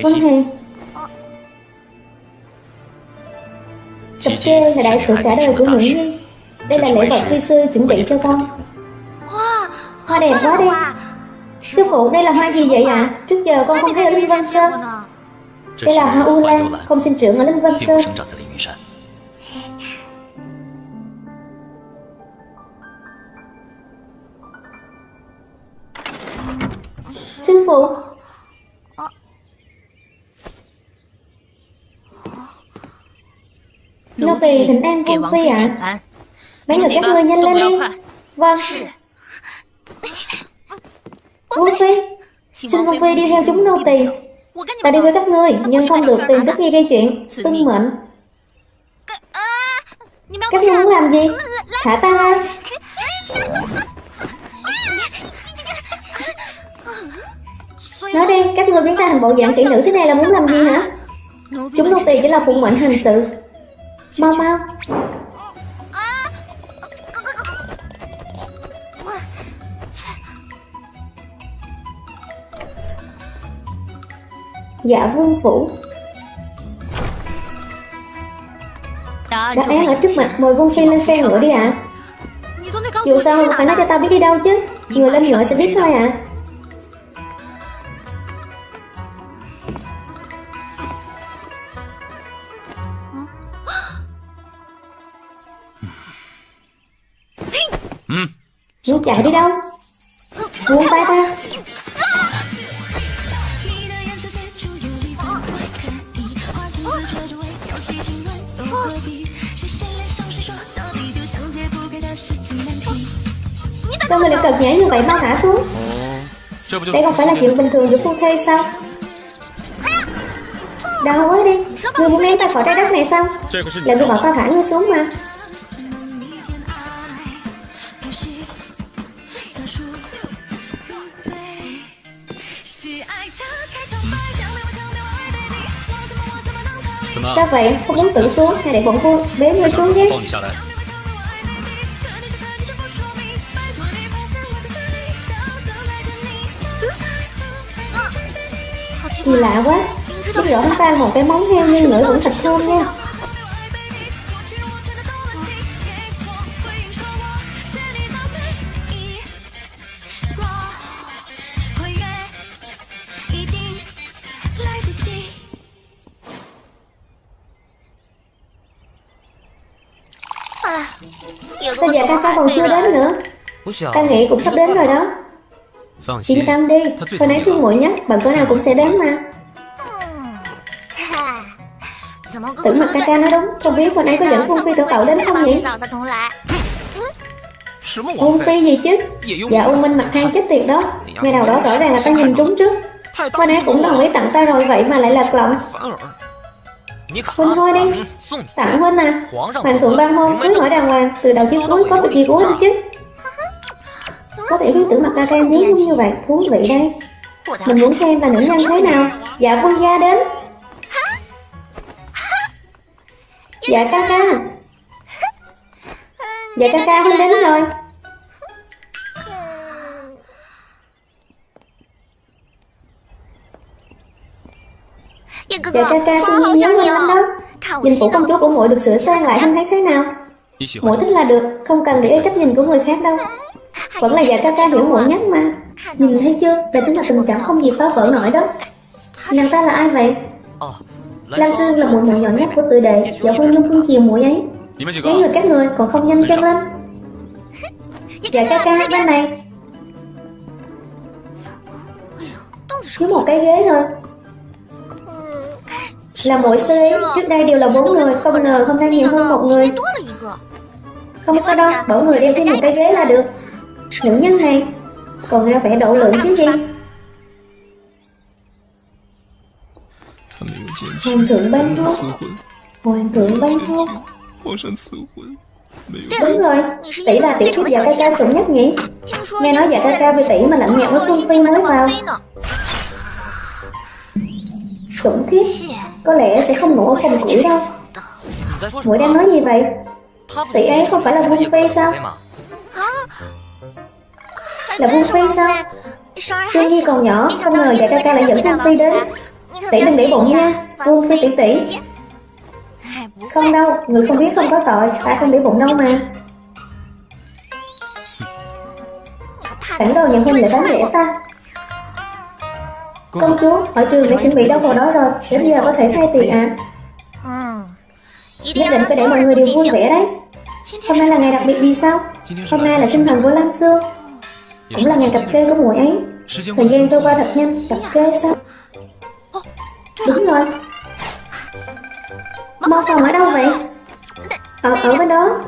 Vân Hiền Cặp kê là đại sự cả đời của Nguyễn Nhi Đây là lễ vật vi sư chuẩn bị cho con. Hoa đẹp quá đi. Sư phụ đây là hoa gì vậy ạ? À? Trước giờ con không thấy ở Linh Văn Sơn. Đây là hoa U Lan. Không sinh trưởng ở Linh Văn Sơn Sư phụ Nô tỳ thỉnh an cung phi ạ à. Mấy người các ngươi nhanh lên đi Vâng Cung phi Xin cung phi đi theo chúng nô tỳ Ta đi với các ngươi Nhưng không được tìm tất nghi gây chuyện Tuân mệnh Các ngươi muốn làm gì? Thả ta ra Nói đi, các ngươi biến ta thành bộ dạng kỹ nữ thế này là muốn làm gì hả? Chúng nô tỳ chỉ là phụng mệnh hành sự. Mau mau. Dạ vương phủ Đã án ở trước mặt mời vương phi lên xe ngựa đi ạ. à. Dù sao phải nói cho tao biết đi đâu chứ. Người lên ngựa sẽ biết thôi ạ. À. Muốn chạy đi đâu? Buông tay ta Sao mình lại cật nhảy như vậy mau thả xuống? Đây không phải là chuyện bình thường giữa phu thê sao? Đau quá đi Ngươi muốn ném ta khỏi trái đất này sao? Là ngươi bảo ta thả ngươi xuống mà. Sao vậy? Không muốn tự xuống hay để bọn cô bế ngươi xuống nhé Gì lạ quá. Biết rõ hắn ta một cái móng heo nhưng ngửi vẫn thật thơm nha. Sao giờ ca ca còn chưa đến nữa? Ta nghĩ cũng sắp đến rồi đó Yên tâm đi. Hồi nãy thương muội nhắc Bạn cỡ nào cũng sẽ đến mà. Tưởng mặt ca ca nói đúng. Không biết hồi nãy có dẫn Phương Phi tổ cậu đến không nhỉ? Phương Phi gì chứ? Dạ U Minh mặt than chết tiệt đó. Ngày nào đó rõ ràng là ta nhìn trúng trước. Hồi nãy cũng đồng ý tặng ta rồi Vậy mà lại là lộng Huynh thôi đi. Tặng Huynh à. Hoàng thượng ban hôn Cưới hỏi đàng hoàng Từ đầu chí cuối có việc gì của Huynh chứ có thể biết tưởng mặt ta trang nhí như vậy, Thú vị đây Mình muốn xem là nữ nhân thế nào. Dạ quân gia đến. Dạ ca ca. Dạ ca ca Huynh đến rồi. Dạ ca ca xin nhớ nhớ lắm đó. Nhìn phủ công chúa của muội được sửa sang lại không thấy thế nào? Muội thích là được, Không cần để ý cách nhìn của người khác đâu. Vẫn là dạ ca ca hiểu muội nhất mà. Nhìn thấy chưa? Đây chính là tình cảm không gì phá vỡ nổi đó. Nàng ta là ai vậy? Lam Sư là muội muội nhỏ nhất của tự đệ. Dạ Huynh luôn cưng chiều muội ấy. Mấy người các người còn không nhanh chân lên. Dạ ca ca bên này. Thiếu một cái ghế rồi. Là mỗi sư ấy, trước đây đều là bốn người, không ngờ hôm nay nhiều hơn một người. Không sao đâu, bảo người đem thêm một cái ghế là được. Nữ nhân này, còn ra vẻ độ lượng chứ gì. Hoàng thượng ban thuốc. Hoàng thượng ban thuốc. Đúng rồi, tỷ là tiểu thiếp dạ ca ca sủng nhất nhỉ? Nghe nói dạ ca ca vì tỷ mà lạnh nhạt với quân Phi mới vào. Sủng thiết có lẽ sẽ không ngủ ở phòng củi đâu. Muội đang nói gì vậy? Tỷ ấy không phải là quân Phi sao? Là Vương Phi sao? Xin Nhi còn nhỏ Không ngờ dạ ca ca lại dẫn Vương Phi đến. Tỷ đừng để bụng nha Vương Phi tỷ tỷ. Không đâu Người không biết không có tội Ta không để bụng đâu mà. Cảnh đồ nhận huynh lại đánh rẻ ta. Công chúa, hội trường đã chuẩn bị đâu vào đó rồi Đến giờ có thể thay tiền à Nhất định phải để mọi người đều vui vẻ đấy. Hôm nay là ngày đặc biệt gì sao? Hôm nay là sinh thần của Lam Sương cũng là ngày cặp kê của muội ấy. Thời gian trôi qua thật nhanh. Cặp kê sao? Đúng rồi. Mô phòng ở đâu vậy? Ở, ở bên đó.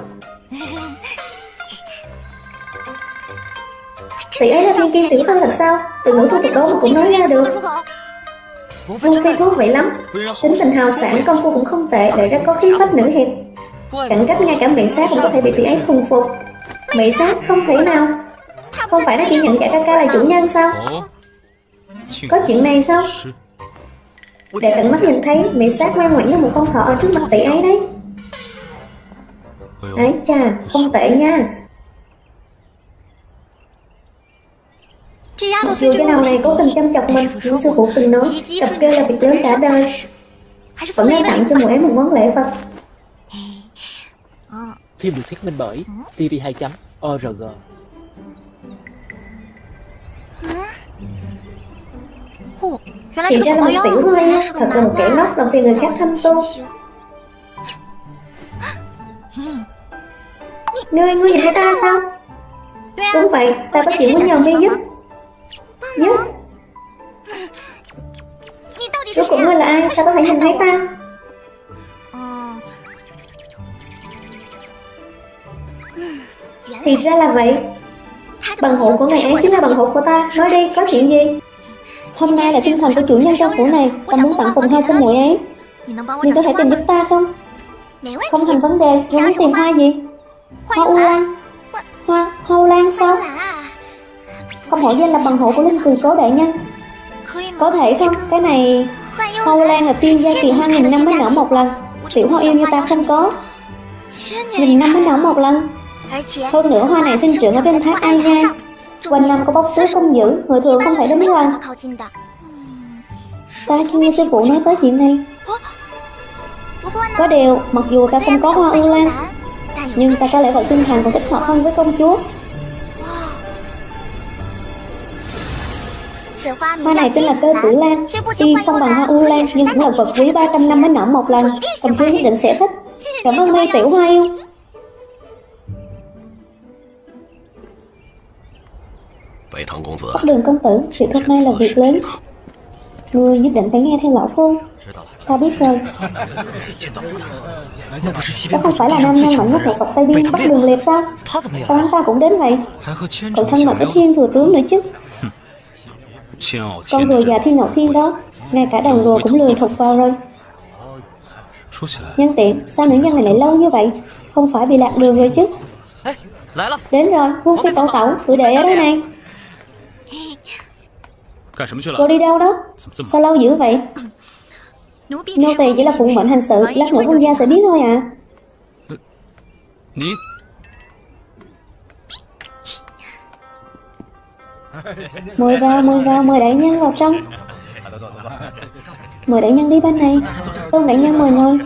Tỷ ấy là thiên kim tiểu thư thật sao? Từ ngữ thu tục đó mà cũng nói ra được. Vương Phi thú vị lắm. Tính tình hào sản công phu cũng không tệ để ra có khí phách nữ hiệp. Cạnh trách ngay cả mỹ sát cũng có thể bị tỷ ấy thuần phục. Mỹ sát không thể nào. Không phải nó chỉ nhận giải ca ca là chủ nhân sao? Có chuyện này sao? Để tận mắt nhìn thấy Mỹ sát ngoan ngoãn như một con thỏ ở trước mặt tỷ ấy đấy. Ấy chà, không tệ nha. Mặc dù cái nào này cố tình chăm chọc mình Nhưng sư phụ từng nói Cặp kê là việc lớn cả đời. Vẫn nên tặng cho mỗi ấy một món lễ vật. Phim được thuyết minh bởi TV2.org Thì ra là một tiểu hoa Thật là một kẻ ngốc làm phiền người khác thăm tu Ngươi, ngươi nhìn thấy ta sao? Đúng vậy, ta có chuyện muốn nhờ mi giúp. Giúp. Rốt cuộc ngươi là ai, sao có thể nhìn thấy ta? Thì ra là vậy. Bằng hộ của ngày ấy chính là bằng hộ của ta. Nói đi, có chuyện gì? Hôm nay là sinh thần của chủ nhân trong phủ này Ta muốn tặng cùng hoa cho muội ấy Nhưng có thể tìm giúp ta không? Không thành vấn đề, ngươi muốn tìm hoa gì? Hoa u lan Hoa, hoa u lan sao? Không hổ danh là bằng hộ của linh cười cố đại nhân Có thể không? Cái này Hoa u lan là tiên gia kỳ hoa nghìn năm mới nở một lần Tiểu hoa yêu như ta không có Nghìn năm mới nở một lần hơn nữa hoa này sinh trưởng ở trên thác Ai Nhai Quanh năm có bốc túi không giữ Người thường không thể đến gần Ta chưa nghe sư phụ nói tới chuyện này. Có điều, Mặc dù ta không có hoa ưu lan, Nhưng ta có lẽ vật sinh thành còn thích hợp hơn với công chúa. Hoa này tên là cơ tử lan. Tuy không bằng hoa ưu lan, Nhưng cũng là vật quý 300 năm mới nở một lần. Công chúa nhất định sẽ thích. Cảm ơn mi tiểu hoa yêu. Bắc đường công tử, chuyện hôm nay là việc lớn. Ngươi nhất định phải nghe theo lão phu. Ta biết rồi. Đó không phải là nam nhân mạnh nhất một tộc Tây Biên Bắc đường liệt sao? Sao hắn ta cũng đến vậy? Còn thân mật với thiên thừa tướng nữa chứ. Con rùa già thiên ngọc thiên đó Ngay cả đồng rùa cũng lười thục vào rồi. Nhân tiện, sao nữ nhân này lại lâu như vậy? Không phải bị lạc đường rồi chứ. Đến rồi, Vương Phi tẩu tẩu, tụi đệ ở đây này Cô đi đâu đó? Sao lâu dữ vậy? Nô tỳ chỉ là phụng mệnh hành sự, lát nữa vương gia sẽ biết thôi à. Mời vào, mời vào, mời đại nhân vào trong. Mời đại nhân đi bên này. Tôn đại nhân mời ngồi.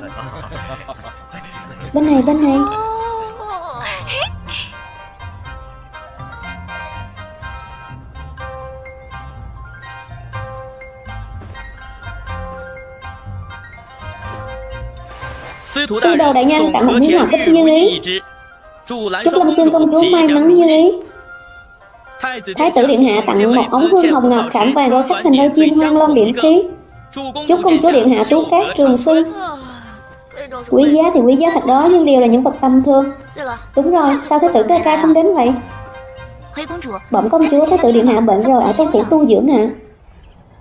Bên này, bên này. Tư đầu đại nhân tặng một miếng ngọc thích như ý Chúc Lâm Xương công chúa may mắn như ý Thái tử Điện Hạ tặng một ống hương hồng ngọc khảm vàng rồi khắc hình đôi chim hoang loan điện khí Chúc công chúa Điện Hạ tú cát trường sinh Quý giá thì quý giá thật đó nhưng đều là những vật tầm thường. Đúng rồi, sao Thái tử ca ca không đến vậy? Bẩm công chúa Thái tử Điện Hạ bệnh rồi ở trong phủ tu dưỡng ạ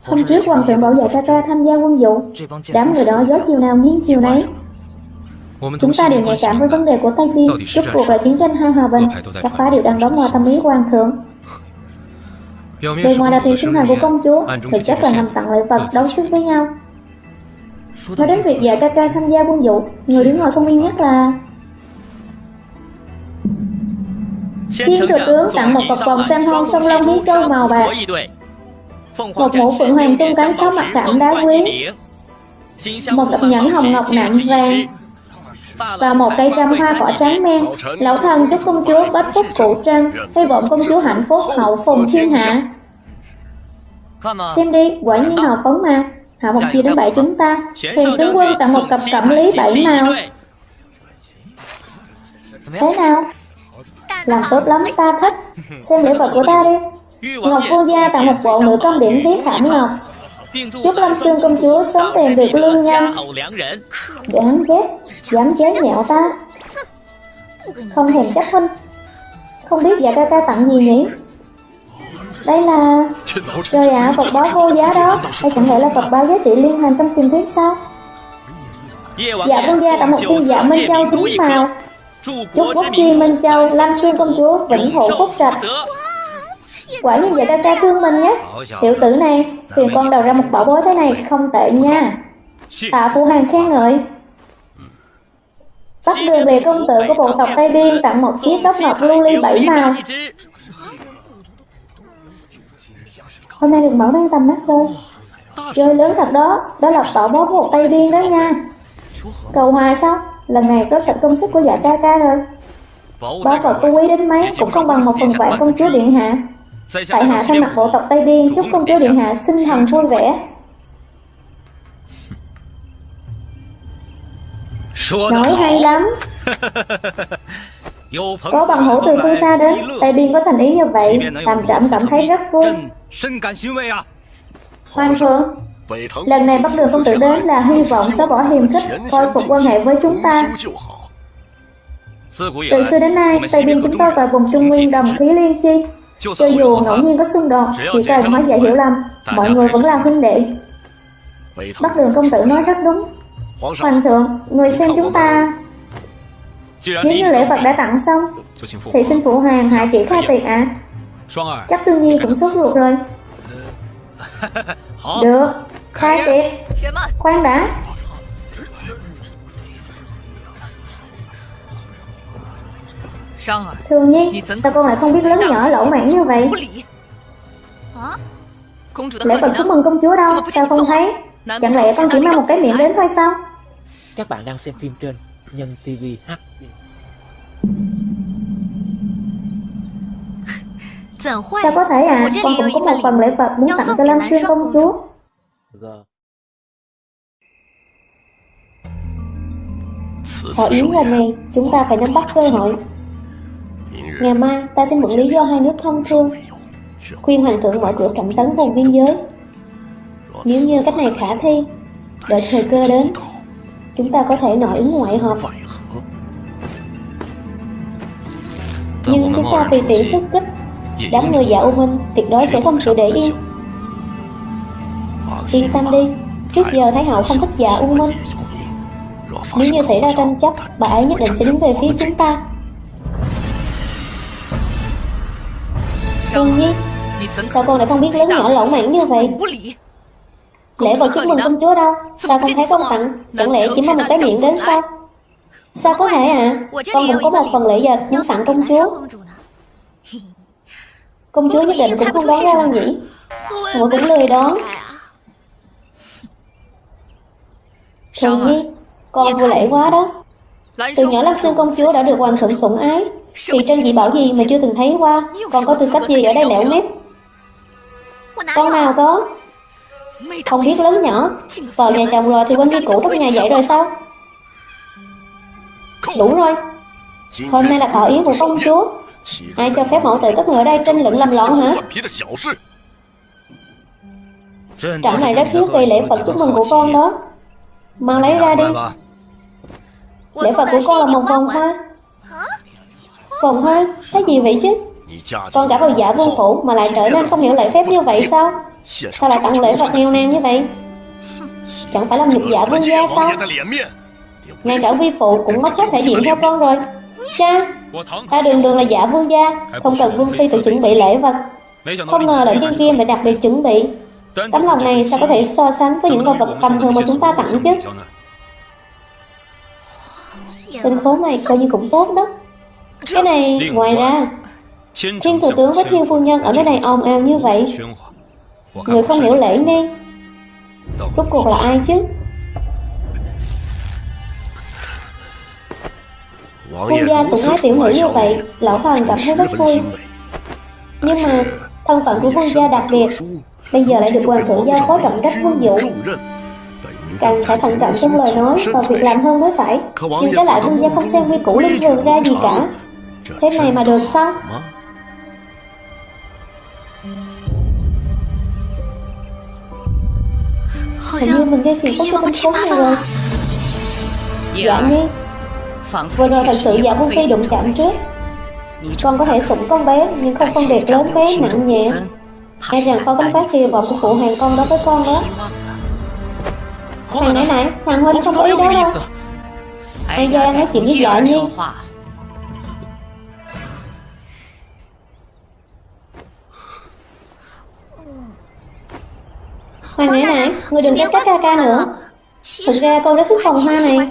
Hôm trước hoàng thượng bảo vệ ca ca tham gia quân vụ. Đám người đó gió chiều nào nghiêng chiều nấy Chúng ta đều nhạy cảm với vấn đề của Tây Biên, rốt cuộc là chiến tranh hai hòa bình, các phá đều đang đóng ngoài tâm ý hoàng thượng. Bề ngoài là tiền sinh thành của công chúa, thực chất là nằm tặng lễ vật đấu sức với nhau. Nói đến việc dạy ca ca tham gia quân vụ Người đứng ngồi không yên nhất là Thiên thừa tướng tặng một cọc vòng san hô sông Long Hiến Châu màu bạc. Một mũ phượng hoàng tung cánh sáu mặt khảm đá quý. Một cặp nhẫn hồng ngọc nặng vàng và một cây trăm hoa cỏ trắng men, lão thần chúc công chúa bách phúc cụ trân hy vọng công chúa hạnh phúc hậu phùng thiên hạ. Xem đi, quả nhiên hào phóng mà hạ một chia đến bảy chúng ta hiền tướng quân tặng một cặp cẩm lý bảy màu. Thế nào? Làm tốt lắm, ta thích. Xem lễ vật của ta đi. Ngọc vua gia tặng một bộ nữ công điểm thiết khảm ngọc chúc lâm xương công chúa sớm tìm được lương nhân đáng ghét dám chế nhạo ta không thèm chấp huynh không biết dạ ca ca tặng gì nhỉ? Đây là trời ạ à, vật báo vô giá đó. Hay chẳng lẽ là vật báo giá trị liên hành trong truyền thuyết sao? Dạ vương gia tặng một viên dạ minh châu chính màu. Chúc quốc chi minh châu lam xương công chúa vĩnh hộ phúc trạch quả nhiên vậy ta ca thương mình nhé. Tiểu tử này, phiền con đầu ra một bảo bối thế này không tệ nha. Tạ phu hàng khen ngợi. Bắt đường về công tử của bộ tộc Tây Biên tặng một chiếc tóc ngọc lưu ly bảy màu. Hôm nay được mở mang tầm mắt rồi Chơi lớn thật đó Đó là bảo bối của một Tây Biên đó nha. Cầu hòa sao? Lần này có sạch công sức của dạ ca ca rồi. Bảo vật có quý đến mấy Cũng không bằng một phần vạn công chúa Điện Hạ. Tại hạ thay mặt bộ tộc Tây Biên Chúc công chúa Điện Hạ sinh thần vui vẻ. Nói hay lắm. Có bằng hữu từ phương xa đến Tây Biên có thành ý như vậy. Làm trẫm cảm thấy rất vui. Hoàng Phượng Lần này bắt đường công tử đến là hy vọng xóa bỏ hiềm khích Khôi phục quan hệ với chúng ta. Từ xưa đến nay Tây Biên chúng ta và vùng Trung Nguyên đồng khí liên chi Cho dù ngẫu nhiên có xung đột Chỉ cần hóa giải hiểu lầm. Mọi người vẫn là huynh đệ. Bắc đường công tử nói rất đúng. Hoàng thượng, người xem chúng ta Nếu như lễ vật đã tặng xong Thì xin phụ hoàng hạ chỉ khai tiệc ạ. À? Chắc Sương Nhi cũng sốt ruột rồi. Được, khai tiệc. Khoan đã Thường Nhi, sao con lại không biết lớn nhỏ lỗ mãn như vậy? Lễ vật chúc mừng công chúa đâu, sao không thấy Chẳng lẽ con chỉ mang một cái miệng đến thôi sao Các bạn đang xem phim trên Nhân TV H Sao có thể à Con cũng có một phần lễ vật muốn tặng cho Lam Xuyên công chúa Hội yến lần này Chúng ta phải nắm bắt cơ hội Ngày mai ta xin mượn lý do hai nước thông thương Khuyên hoàng thượng mở cửa trọng tấn vùng biên giới. Nếu như cách này khả thi Đợi thời cơ đến Chúng ta có thể nội ứng ngoại hợp Nhưng chúng ta tùy tiện xuất kích Đám người dạ U Minh tuyệt đối sẽ không chịu để yên. Yên tâm đi Trước giờ Thái Hậu không thích dạ U Minh. Nếu như xảy ra tranh chấp Bà ấy nhất định sẽ đứng về phía chúng ta Phương Nhi Sao con lại không biết lớn nhỏ lỗ mãn như vậy? Lễ vật chúc mừng công chúa đâu? Sao không thấy con tặng? Chẳng lẽ chỉ mang một cái miệng đến sao? Sao có thể à? Con cũng có một phần lễ vật muốn tặng công chúa. Công chúa nhất định cũng không đoán ra đâu nhỉ? Ngồi cũng lười đón Thường nhi Con vô lễ quá đó. Từ nhỏ Lắc Xương công chúa đã được hoàng thượng sủng ái. Thì trên dị bảo gì mà chưa từng thấy qua? Còn có tư cách gì ở đây lẻo mép Con nào có? Không biết lớn nhỏ. Vào nhà chồng rồi thì quên đi cũ trong nhà vậy rồi sao? Đủ rồi. Hôm nay là thọ yến của công chúa. Ai cho phép mẫu tử các người ở đây tranh luận làm loạn hả? Trận này rất thiếu về lễ vật chúc mừng của con đó. Mang lấy ra đi. Lễ vật của con là một vòng hoa. Còn hơn, Cái gì vậy chứ? Con cả vào giả vương phủ mà lại trở nên không hiểu lễ phép như vậy sao? Sao lại tặng lễ vật nghèo nàn như vậy? Chẳng phải là nhục giả vương gia sao? Ngay cả vi phụ cũng mất hết thể diện theo con rồi. Cha Ta đường đường là giả vương gia Không cần vương phi tự chuẩn bị lễ vật. Không ngờ là thiên kim lại đặc biệt chuẩn bị. Tấm lòng này sao có thể so sánh với những đồ vật tầm thường mà chúng ta tặng chứ? Tên khốn này coi như cũng tốt đó. Cái này, ngoài ra Thiên thủ tướng với thiên phu nhân ở nơi này ồn ào như vậy Người không hiểu lễ nghi Rốt cuộc là ai chứ? Quân gia sủng ái tiểu nữ như vậy Lão Hoàng cảm thấy rất vui. Nhưng mà thân phận của vương gia đặc biệt Bây giờ lại được hoàng thượng giao phó trọng trách quân vụ Càng phải thận trọng trong lời nói và việc làm hơn mới phải. Nhưng trái lại vương gia không xem quy củ linh vườn ra gì cả Thế này mà được sao? Hình như mình gây phiền phức cho bên khốn này rồi. Dạ. Nhi Vừa rồi thật sự dạ Vương Phi đụng chạm trước. Con có thể sủng con bé Nhưng không phân biệt lớn bé nặng nhẹ. E rằng con gánh vác kỳ vọng của phụ hàng con đó với con đó. Thằng nãy nãy Thằng Huynh không có ý đó đâu? Ai ra nói chuyện với dạ nhi Hoa này này, người đừng trách các ca ca nữa. Thực ra con rất thích phòng hoa này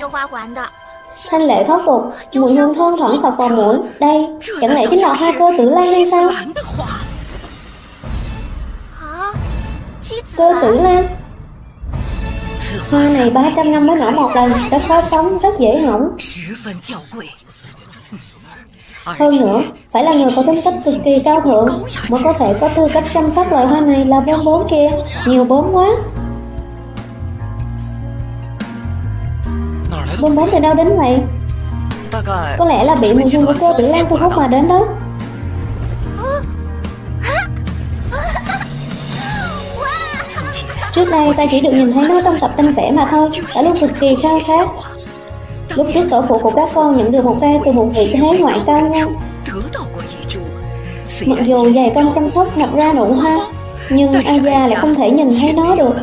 Thanh lệ thoát phục, mùi hương thơm thoảng sọc vào mũi. Đây, chẳng lẽ chính là hoa cơ tử lan hay sao? Cơ tử lan. Hoa này 300 năm mới nở một lần Rất khó sống, rất dễ hỏng hơn nữa, phải là người có tính cách cực kỳ cao thượng mới có thể có tư cách chăm sóc loài hoa này là bốn bốn kia, nhiều bốn quá. Bốn bốn từ đâu đến vậy? Có lẽ là bị mùi hương của cô Tử Lan thu hút mà đến đó. Trước đây ta chỉ được nhìn thấy nó trong tập tinh vẽ mà thôi, đã luôn cực kỳ khao khát. Lúc trước tổ phụ của các con nhận được một tay từ một vị thế ngoại cao ngang Mặc dù dày công chăm sóc nhập ra nụ hoa Nhưng già lại không thể nhìn thấy nó được?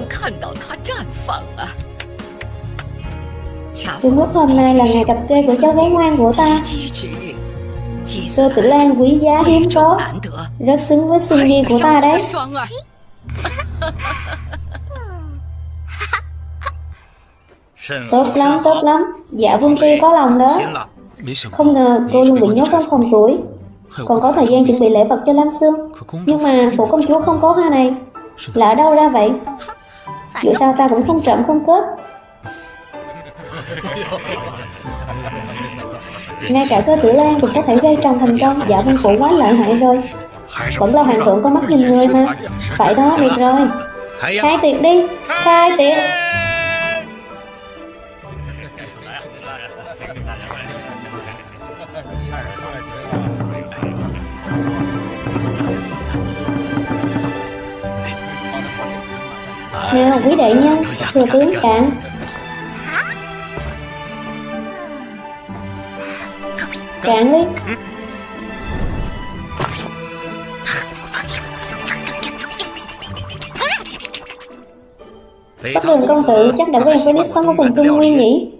Đúng lúc hôm nay là ngày cặp kê của cháu gái ngoan của ta. Cơ tử lan quý giá hiếm có. Rất xứng với sinh viên của ta đấy Tốt lắm, tốt lắm. Dạ Vương Phi có lòng đó. Không ngờ cô luôn bị nhốt trong phòng tuổi Còn có thời gian chuẩn bị lễ vật cho Lam Sương. Nhưng mà phủ công chúa không có hoa này. Là ở đâu ra vậy? Dù sao ta cũng không trộm không cướp. Ngay cả sơ tử lan cũng có thể gây trồng thành công. Dạ Vương Phủ quá lợi hại rồi. Vẫn là hoàng thượng có mắt nhìn người mà. Phải đó, được rồi. Khai tiệc đi. Khai tiệc Nào quý đại nhân, thừa tướng cạn Cạn đi Bắc đường công tử chắc đã quen với nếp sống ở vùng Trung Nguyên nhỉ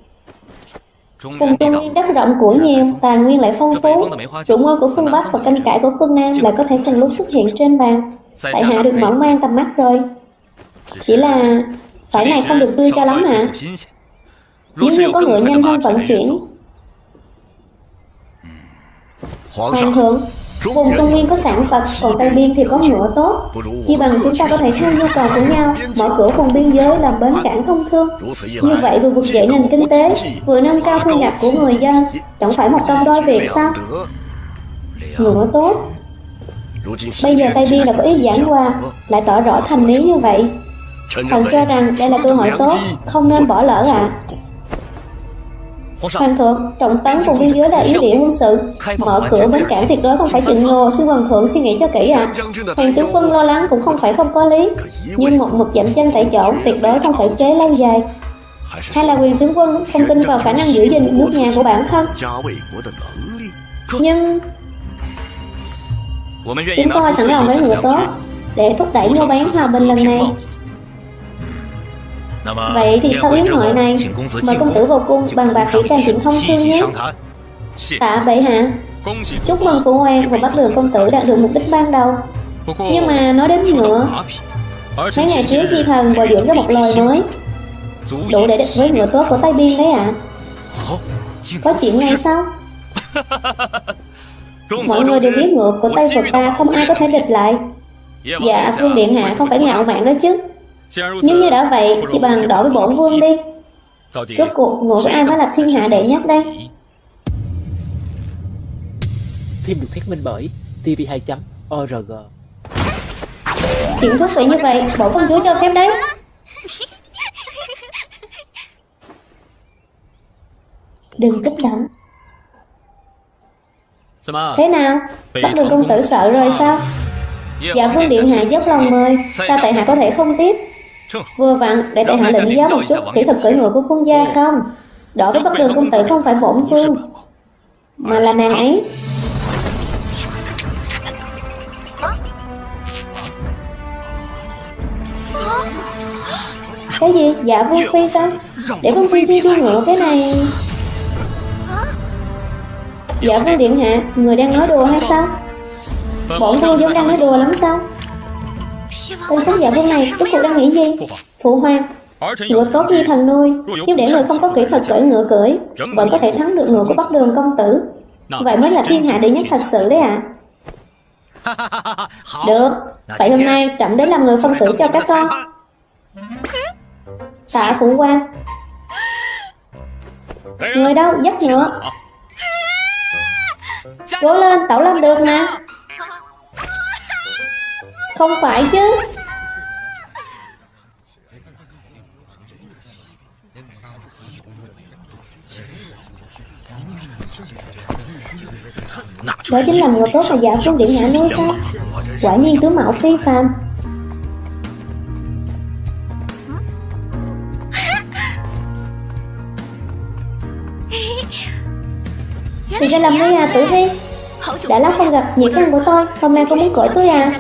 Vùng Trung Nguyên đất rộng của nhiều, tài nguyên lại phong phú. Rượu ngon của phương Bắc và canh cải của phương Nam lại có thể cùng lúc xuất hiện trên bàn. Tại hạ được mở mang tầm mắt rồi. Chỉ là phải này không được tươi cho lắm hả? Nếu như có ngựa nhanh hơn vận chuyển. Hoàng thượng Vùng Trung Nguyên có sản vật, còn Tây Biên thì có ngựa tốt. Chỉ bằng chúng ta có thể theo nhu cầu của nhau Mở cửa vùng biên giới làm bến cảng thông thương. Như vậy vừa vực dậy nền kinh tế Vừa nâng cao thu nhập của người dân Chẳng phải một công đôi việc sao? Ngựa tốt. Bây giờ Tây Biên đã có ý giảng hòa Lại tỏ rõ thành lý như vậy. Thần cho rằng đây là cơ hội tốt Không nên bỏ lỡ ạ. à. Hoàng thượng, trọng tấn vùng biên giới là ý địa quân sự. Mở cửa bến cảng tuyệt đối không phải trình ngô Xin hoàng thượng suy nghĩ cho kỹ ạ. À. Hoàng tướng quân lo lắng cũng không phải không có lý Nhưng một mực dậm chân tại chỗ Tuyệt đối không phải chế lâu dài. Hay là quyền tướng quân không tin vào khả năng giữ gìn nước nhà của bản thân. Nhưng Chúng tôi sẵn lòng với người tốt Để thúc đẩy mua bán hòa bình lần này Vậy thì sau yến hội này Mời công tử vào cung bằng bạc kỹ càng chuyện thông thương nhé. Tạ vậy hả? Chúc mừng phụ hoàng và bắt lừa công tử đạt được mục đích ban đầu. Nhưng mà nói đến nữa Mấy ngày trước Di Thần bồi dưỡng ra một loài mới Đủ để địch với ngựa tốt của Tây Biên đấy ạ. à. Có chuyện này sao? Mọi người đều biết ngựa của Tây Phật ta không ai có thể địch lại Dạ Vương Điện Hạ không phải ngạo mạn đó chứ Nếu như đã vậy Chỉ bằng đỏ với bổn vương đi. Rốt cuộc ngựa của ai mới là thiên hạ đệ nhất đây. Phim được thuyết minh bởi tv2.org Chuyện thú vị như vậy Bổn công chúa cho phép đấy. Đừng kích động Thế nào? Bắt đường công tử sợ rồi sao? Dạ vương điện hạ dốc lòng mời Sao tại hạ có thể không tiếp Vừa vặn để tại hạ lĩnh giáo một chút Kỹ thuật cưỡi ngựa của quân gia không? Đỏ với bắt đường công tử không? phải bổn vương. Mà là nàng ấy. Cái gì? Dạ Vương Phi sao? Để Vương Phi đi đua ngựa cái này. Dạ Vương Điện Hạ Người đang nói đùa hay sao? Bọn vương giống đang nói đùa lắm sao? Tên khán giả vương này rốt cuộc đang nghĩ gì? Phụ hoàng Ngựa tốt như thần nuôi Nhưng để người không có kỹ thuật cưỡi ngựa cưỡi Vẫn có thể thắng được ngựa của Bắc Đường công tử. Vậy mới là thiên hạ đệ nhất thật sự đấy ạ. À. Được Vậy hôm nay trẫm đến làm người phân xử cho các con. Tạ phụ quan Người đâu? Dắt ngựa. Cố lên tẩu làm được nè không phải chứ. Đó chính là người tốt mà giả xuống điện hạ nói sao? Quả nhiên tướng mạo phi phàm. Thì ra là ngươi à Tử Vi Đã lắm không gặp nhị con của tôi Hôm nay cô muốn cởi tôi à?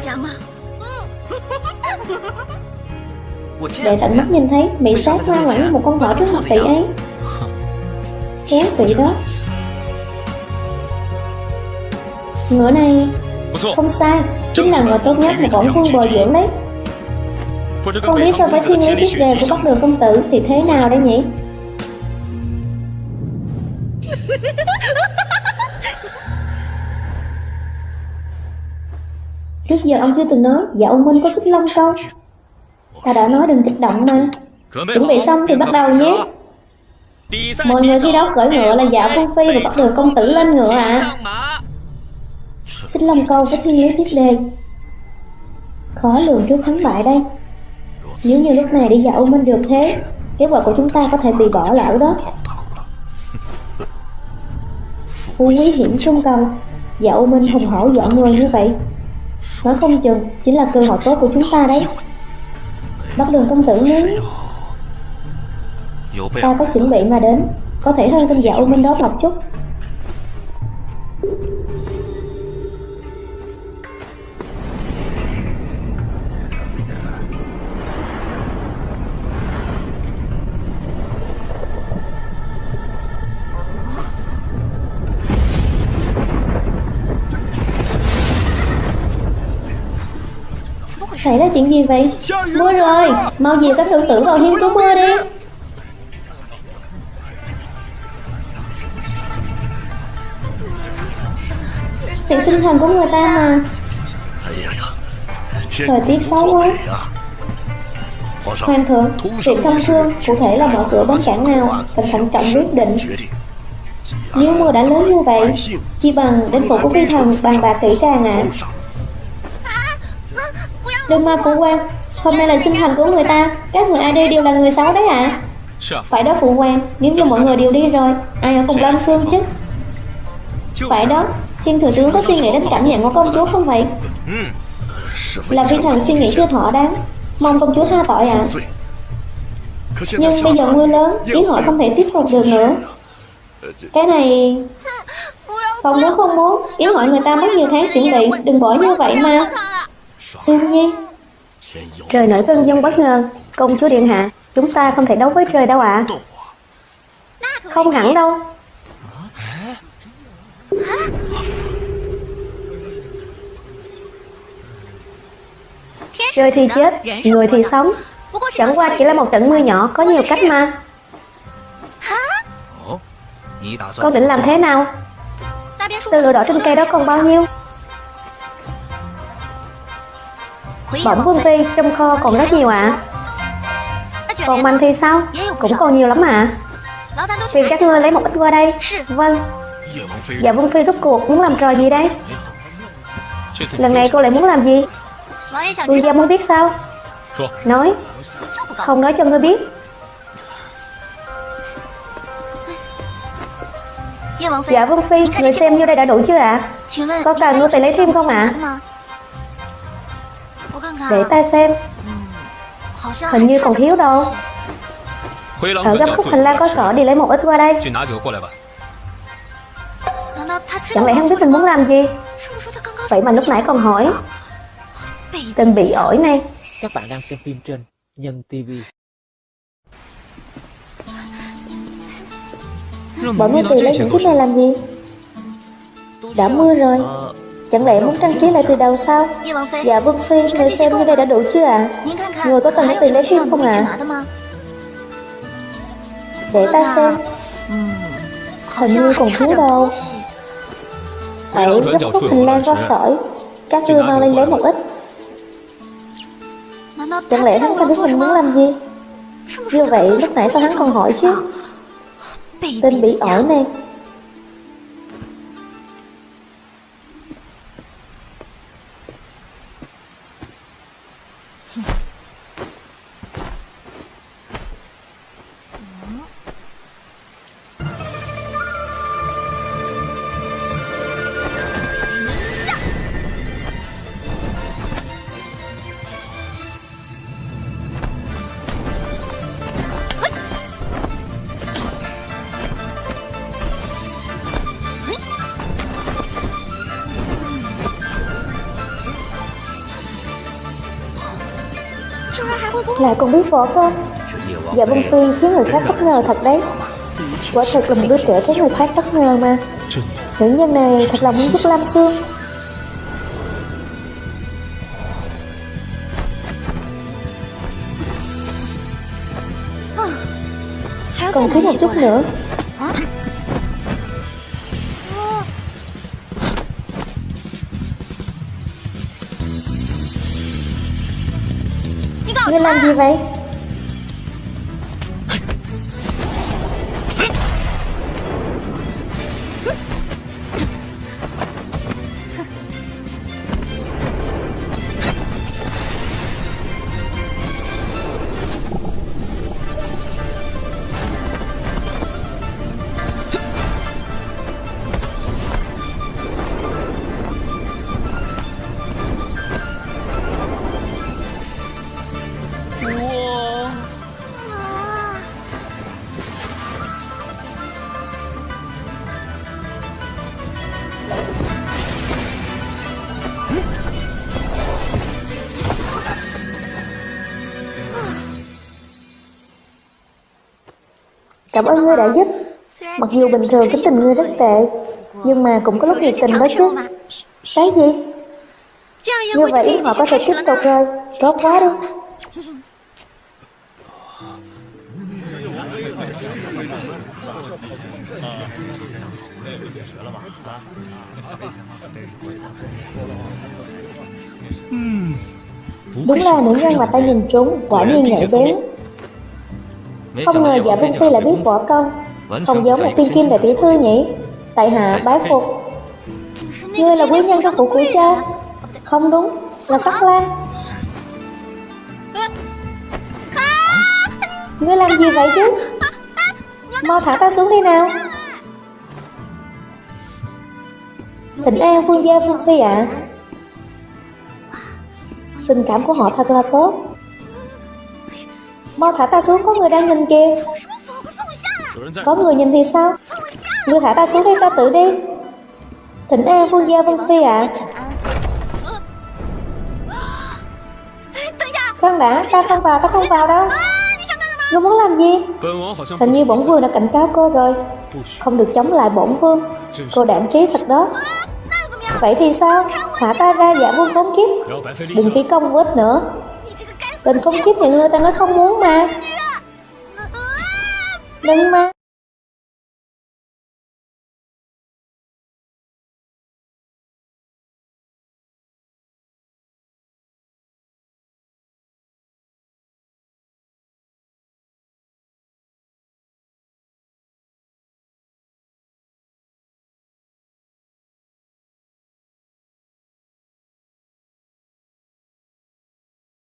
Để tận mắt nhìn thấy Mỹ sát ngoan ngoãn như một con thỏ trước mặt tỷ ấy. Khéo vị đó. Ngựa này Không sai Chính là ngựa tốt nhất mà bổn vương bồi dưỡng đấy. Không biết so với thiên lý tiết đề của Bắc Đường Công Tử Thì thế nào đây nhỉ? Trước giờ ông chưa từng nói Dạ ông Minh có xích long câu Ta đã nói đừng kích động mà. Chuẩn bị xong thì bắt đầu nhé. Mọi người thi đấu cởi ngựa là dạ Phương Phi và bắt đường công tử lên ngựa à. Xích long câu với thiên lý tiếp đề. Khó lường trước thắng bại đây. Nếu như lúc này đi dạo Minh được thế, Kế hoạch của chúng ta có thể bị bỏ lỡ đó. Phú quý hiểm trung cầu. Dạo Minh hùng hổ dọn người như vậy. Nói không chừng, Chính là cơ hội tốt của chúng ta đấy. Bắt đường công tử nếu Ta có chuẩn bị mà đến. Có thể hơn tên dạo Minh đó một chút Xảy ra chuyện gì vậy? Mưa rồi, Mau dìu các thượng tử vào hiên trú mưa đi. Tiệc sinh thần của người ta mà. Thời tiết xấu quá. Hoàng thượng Tiệc thông thương, Cụ thể là mở cửa bến cảng nào, Cần thận trọng quyết định. Nếu mưa đã lớn như vậy, Chi bằng đến phủ của phi thần bàn bạc kỹ càng ạ. à. Đừng mà phụ quan Hôm nay là sinh thành của người ta. Các người ai đi đều là người xấu đấy ạ. À? Phải đó phụ quan Nếu như mọi người đều đi rồi Ai ở cùng Lam Sương chứ? Phải đó Thiên thừa tướng có suy nghĩ đến cảm nhận của công chúa không vậy? Là vi thần suy nghĩ chưa thỏa đáng. Mong công chúa tha tội ạ. À. Nhưng bây giờ mưa lớn Yến hội không thể tiếp tục được nữa. Cái này Không muốn không muốn. Yến hội người ta mất nhiều tháng chuẩn bị Đừng bỏ như vậy mà Sương Nhi Trời nổi cơn giông bất ngờ Công chúa Điện Hạ Chúng ta không thể đấu với trời đâu ạ. À. Không hẳn đâu. Trời thì chết, người thì sống. Chẳng qua chỉ là một trận mưa nhỏ Có nhiều cách mà. Con định làm thế nào? Tư lửa đỏ trên cây đó còn bao nhiêu? Bẩm Vương Phi Trong kho còn rất nhiều ạ à. Còn mình thì sao Cũng còn nhiều lắm ạ à. Phiền các ngươi lấy một ít qua đây Vâng Dạ Vương Phi rốt cuộc muốn làm trò gì đây Lần này cô lại muốn làm gì Vương gia muốn biết sao Nói Không nói cho ngươi biết Dạ Vương Phi, Người xem như đây đã đủ chưa ạ à? Có cần ngươi phải lấy thêm không ạ à? Để ta xem. Hình như còn thiếu đâu. Ở gấp khúc hành lang có sổ đi lấy một ít qua đây. Chẳng lẽ hắn biết mình muốn làm gì? Vậy mà lúc nãy còn hỏi. Tên bị ổi này. Các bạn đang xem phim trên Nhân TV Bọn ngươi tìm lấy những chiếc này làm gì? Đã mưa rồi Chẳng lẽ muốn trang trí lại từ đầu sao? Dạ Vương Phi Người xem như đây đã đủ chưa ạ? À? Người có cần phải tìm lấy thêm không ạ? à? Để ta xem. Hình như còn thiếu đâu. Ở gấp khúc hành lang có sỏi. Các ngươi mau lên lấy một ít. Chẳng lẽ hắn không biết mình muốn làm gì? Như vậy lúc nãy sao hắn còn hỏi chứ? Tên bị ổi này còn biết võ công. Dạ Vân Phi khiến người khác bất ngờ thật đấy. Quả thật là một đứa trẻ khiến người khác bất ngờ mà. Nữ nhân này thật là muốn giúp Lam Sương. Còn thiếu một chút nữa. Như làm gì vậy? Cảm ơn ngươi đã giúp. Mặc dù bình thường tính tình ngươi rất tệ, Nhưng mà cũng có lúc nhiệt tình đó chứ. Cái gì? Như vậy họ có thể tiếp tục rồi. Tốt quá đi. Đúng là nữ nhân mà ta nhìn trúng Quả nhiên nhạy bén không ngờ dạ Vinh Phi lại biết võ công. Không? Giống một tiên kim đại tiểu thư nhỉ? Tại hạ bái phục. Ngươi là quý nhân trong phủ của cha. Không đúng Là sắc lan Ngươi làm gì vậy chứ? Mau thả ta xuống đi nào. Thịnh an vương gia vương phi ạ. à. Tình cảm của họ thật là tốt. Mau thả ta xuống, có người đang nhìn kìa. Có người nhìn thì sao? Ngươi thả ta xuống đây ta tự đi. Thịnh an vương gia Vân phi ạ. À. Khoan đã, ta không vào, ta không vào đâu. Ngươi muốn làm gì? Hình như bổn vương đã cảnh cáo cô rồi. Không được chống lại bổn vương. Cô đảm trí thật đó. Vậy thì sao? Thả ta ra giả vua khốn kiếp. Đừng phí công vết nữa. Tên khốn kiếp nhà ngươi ta nói không muốn mà. Đừng mà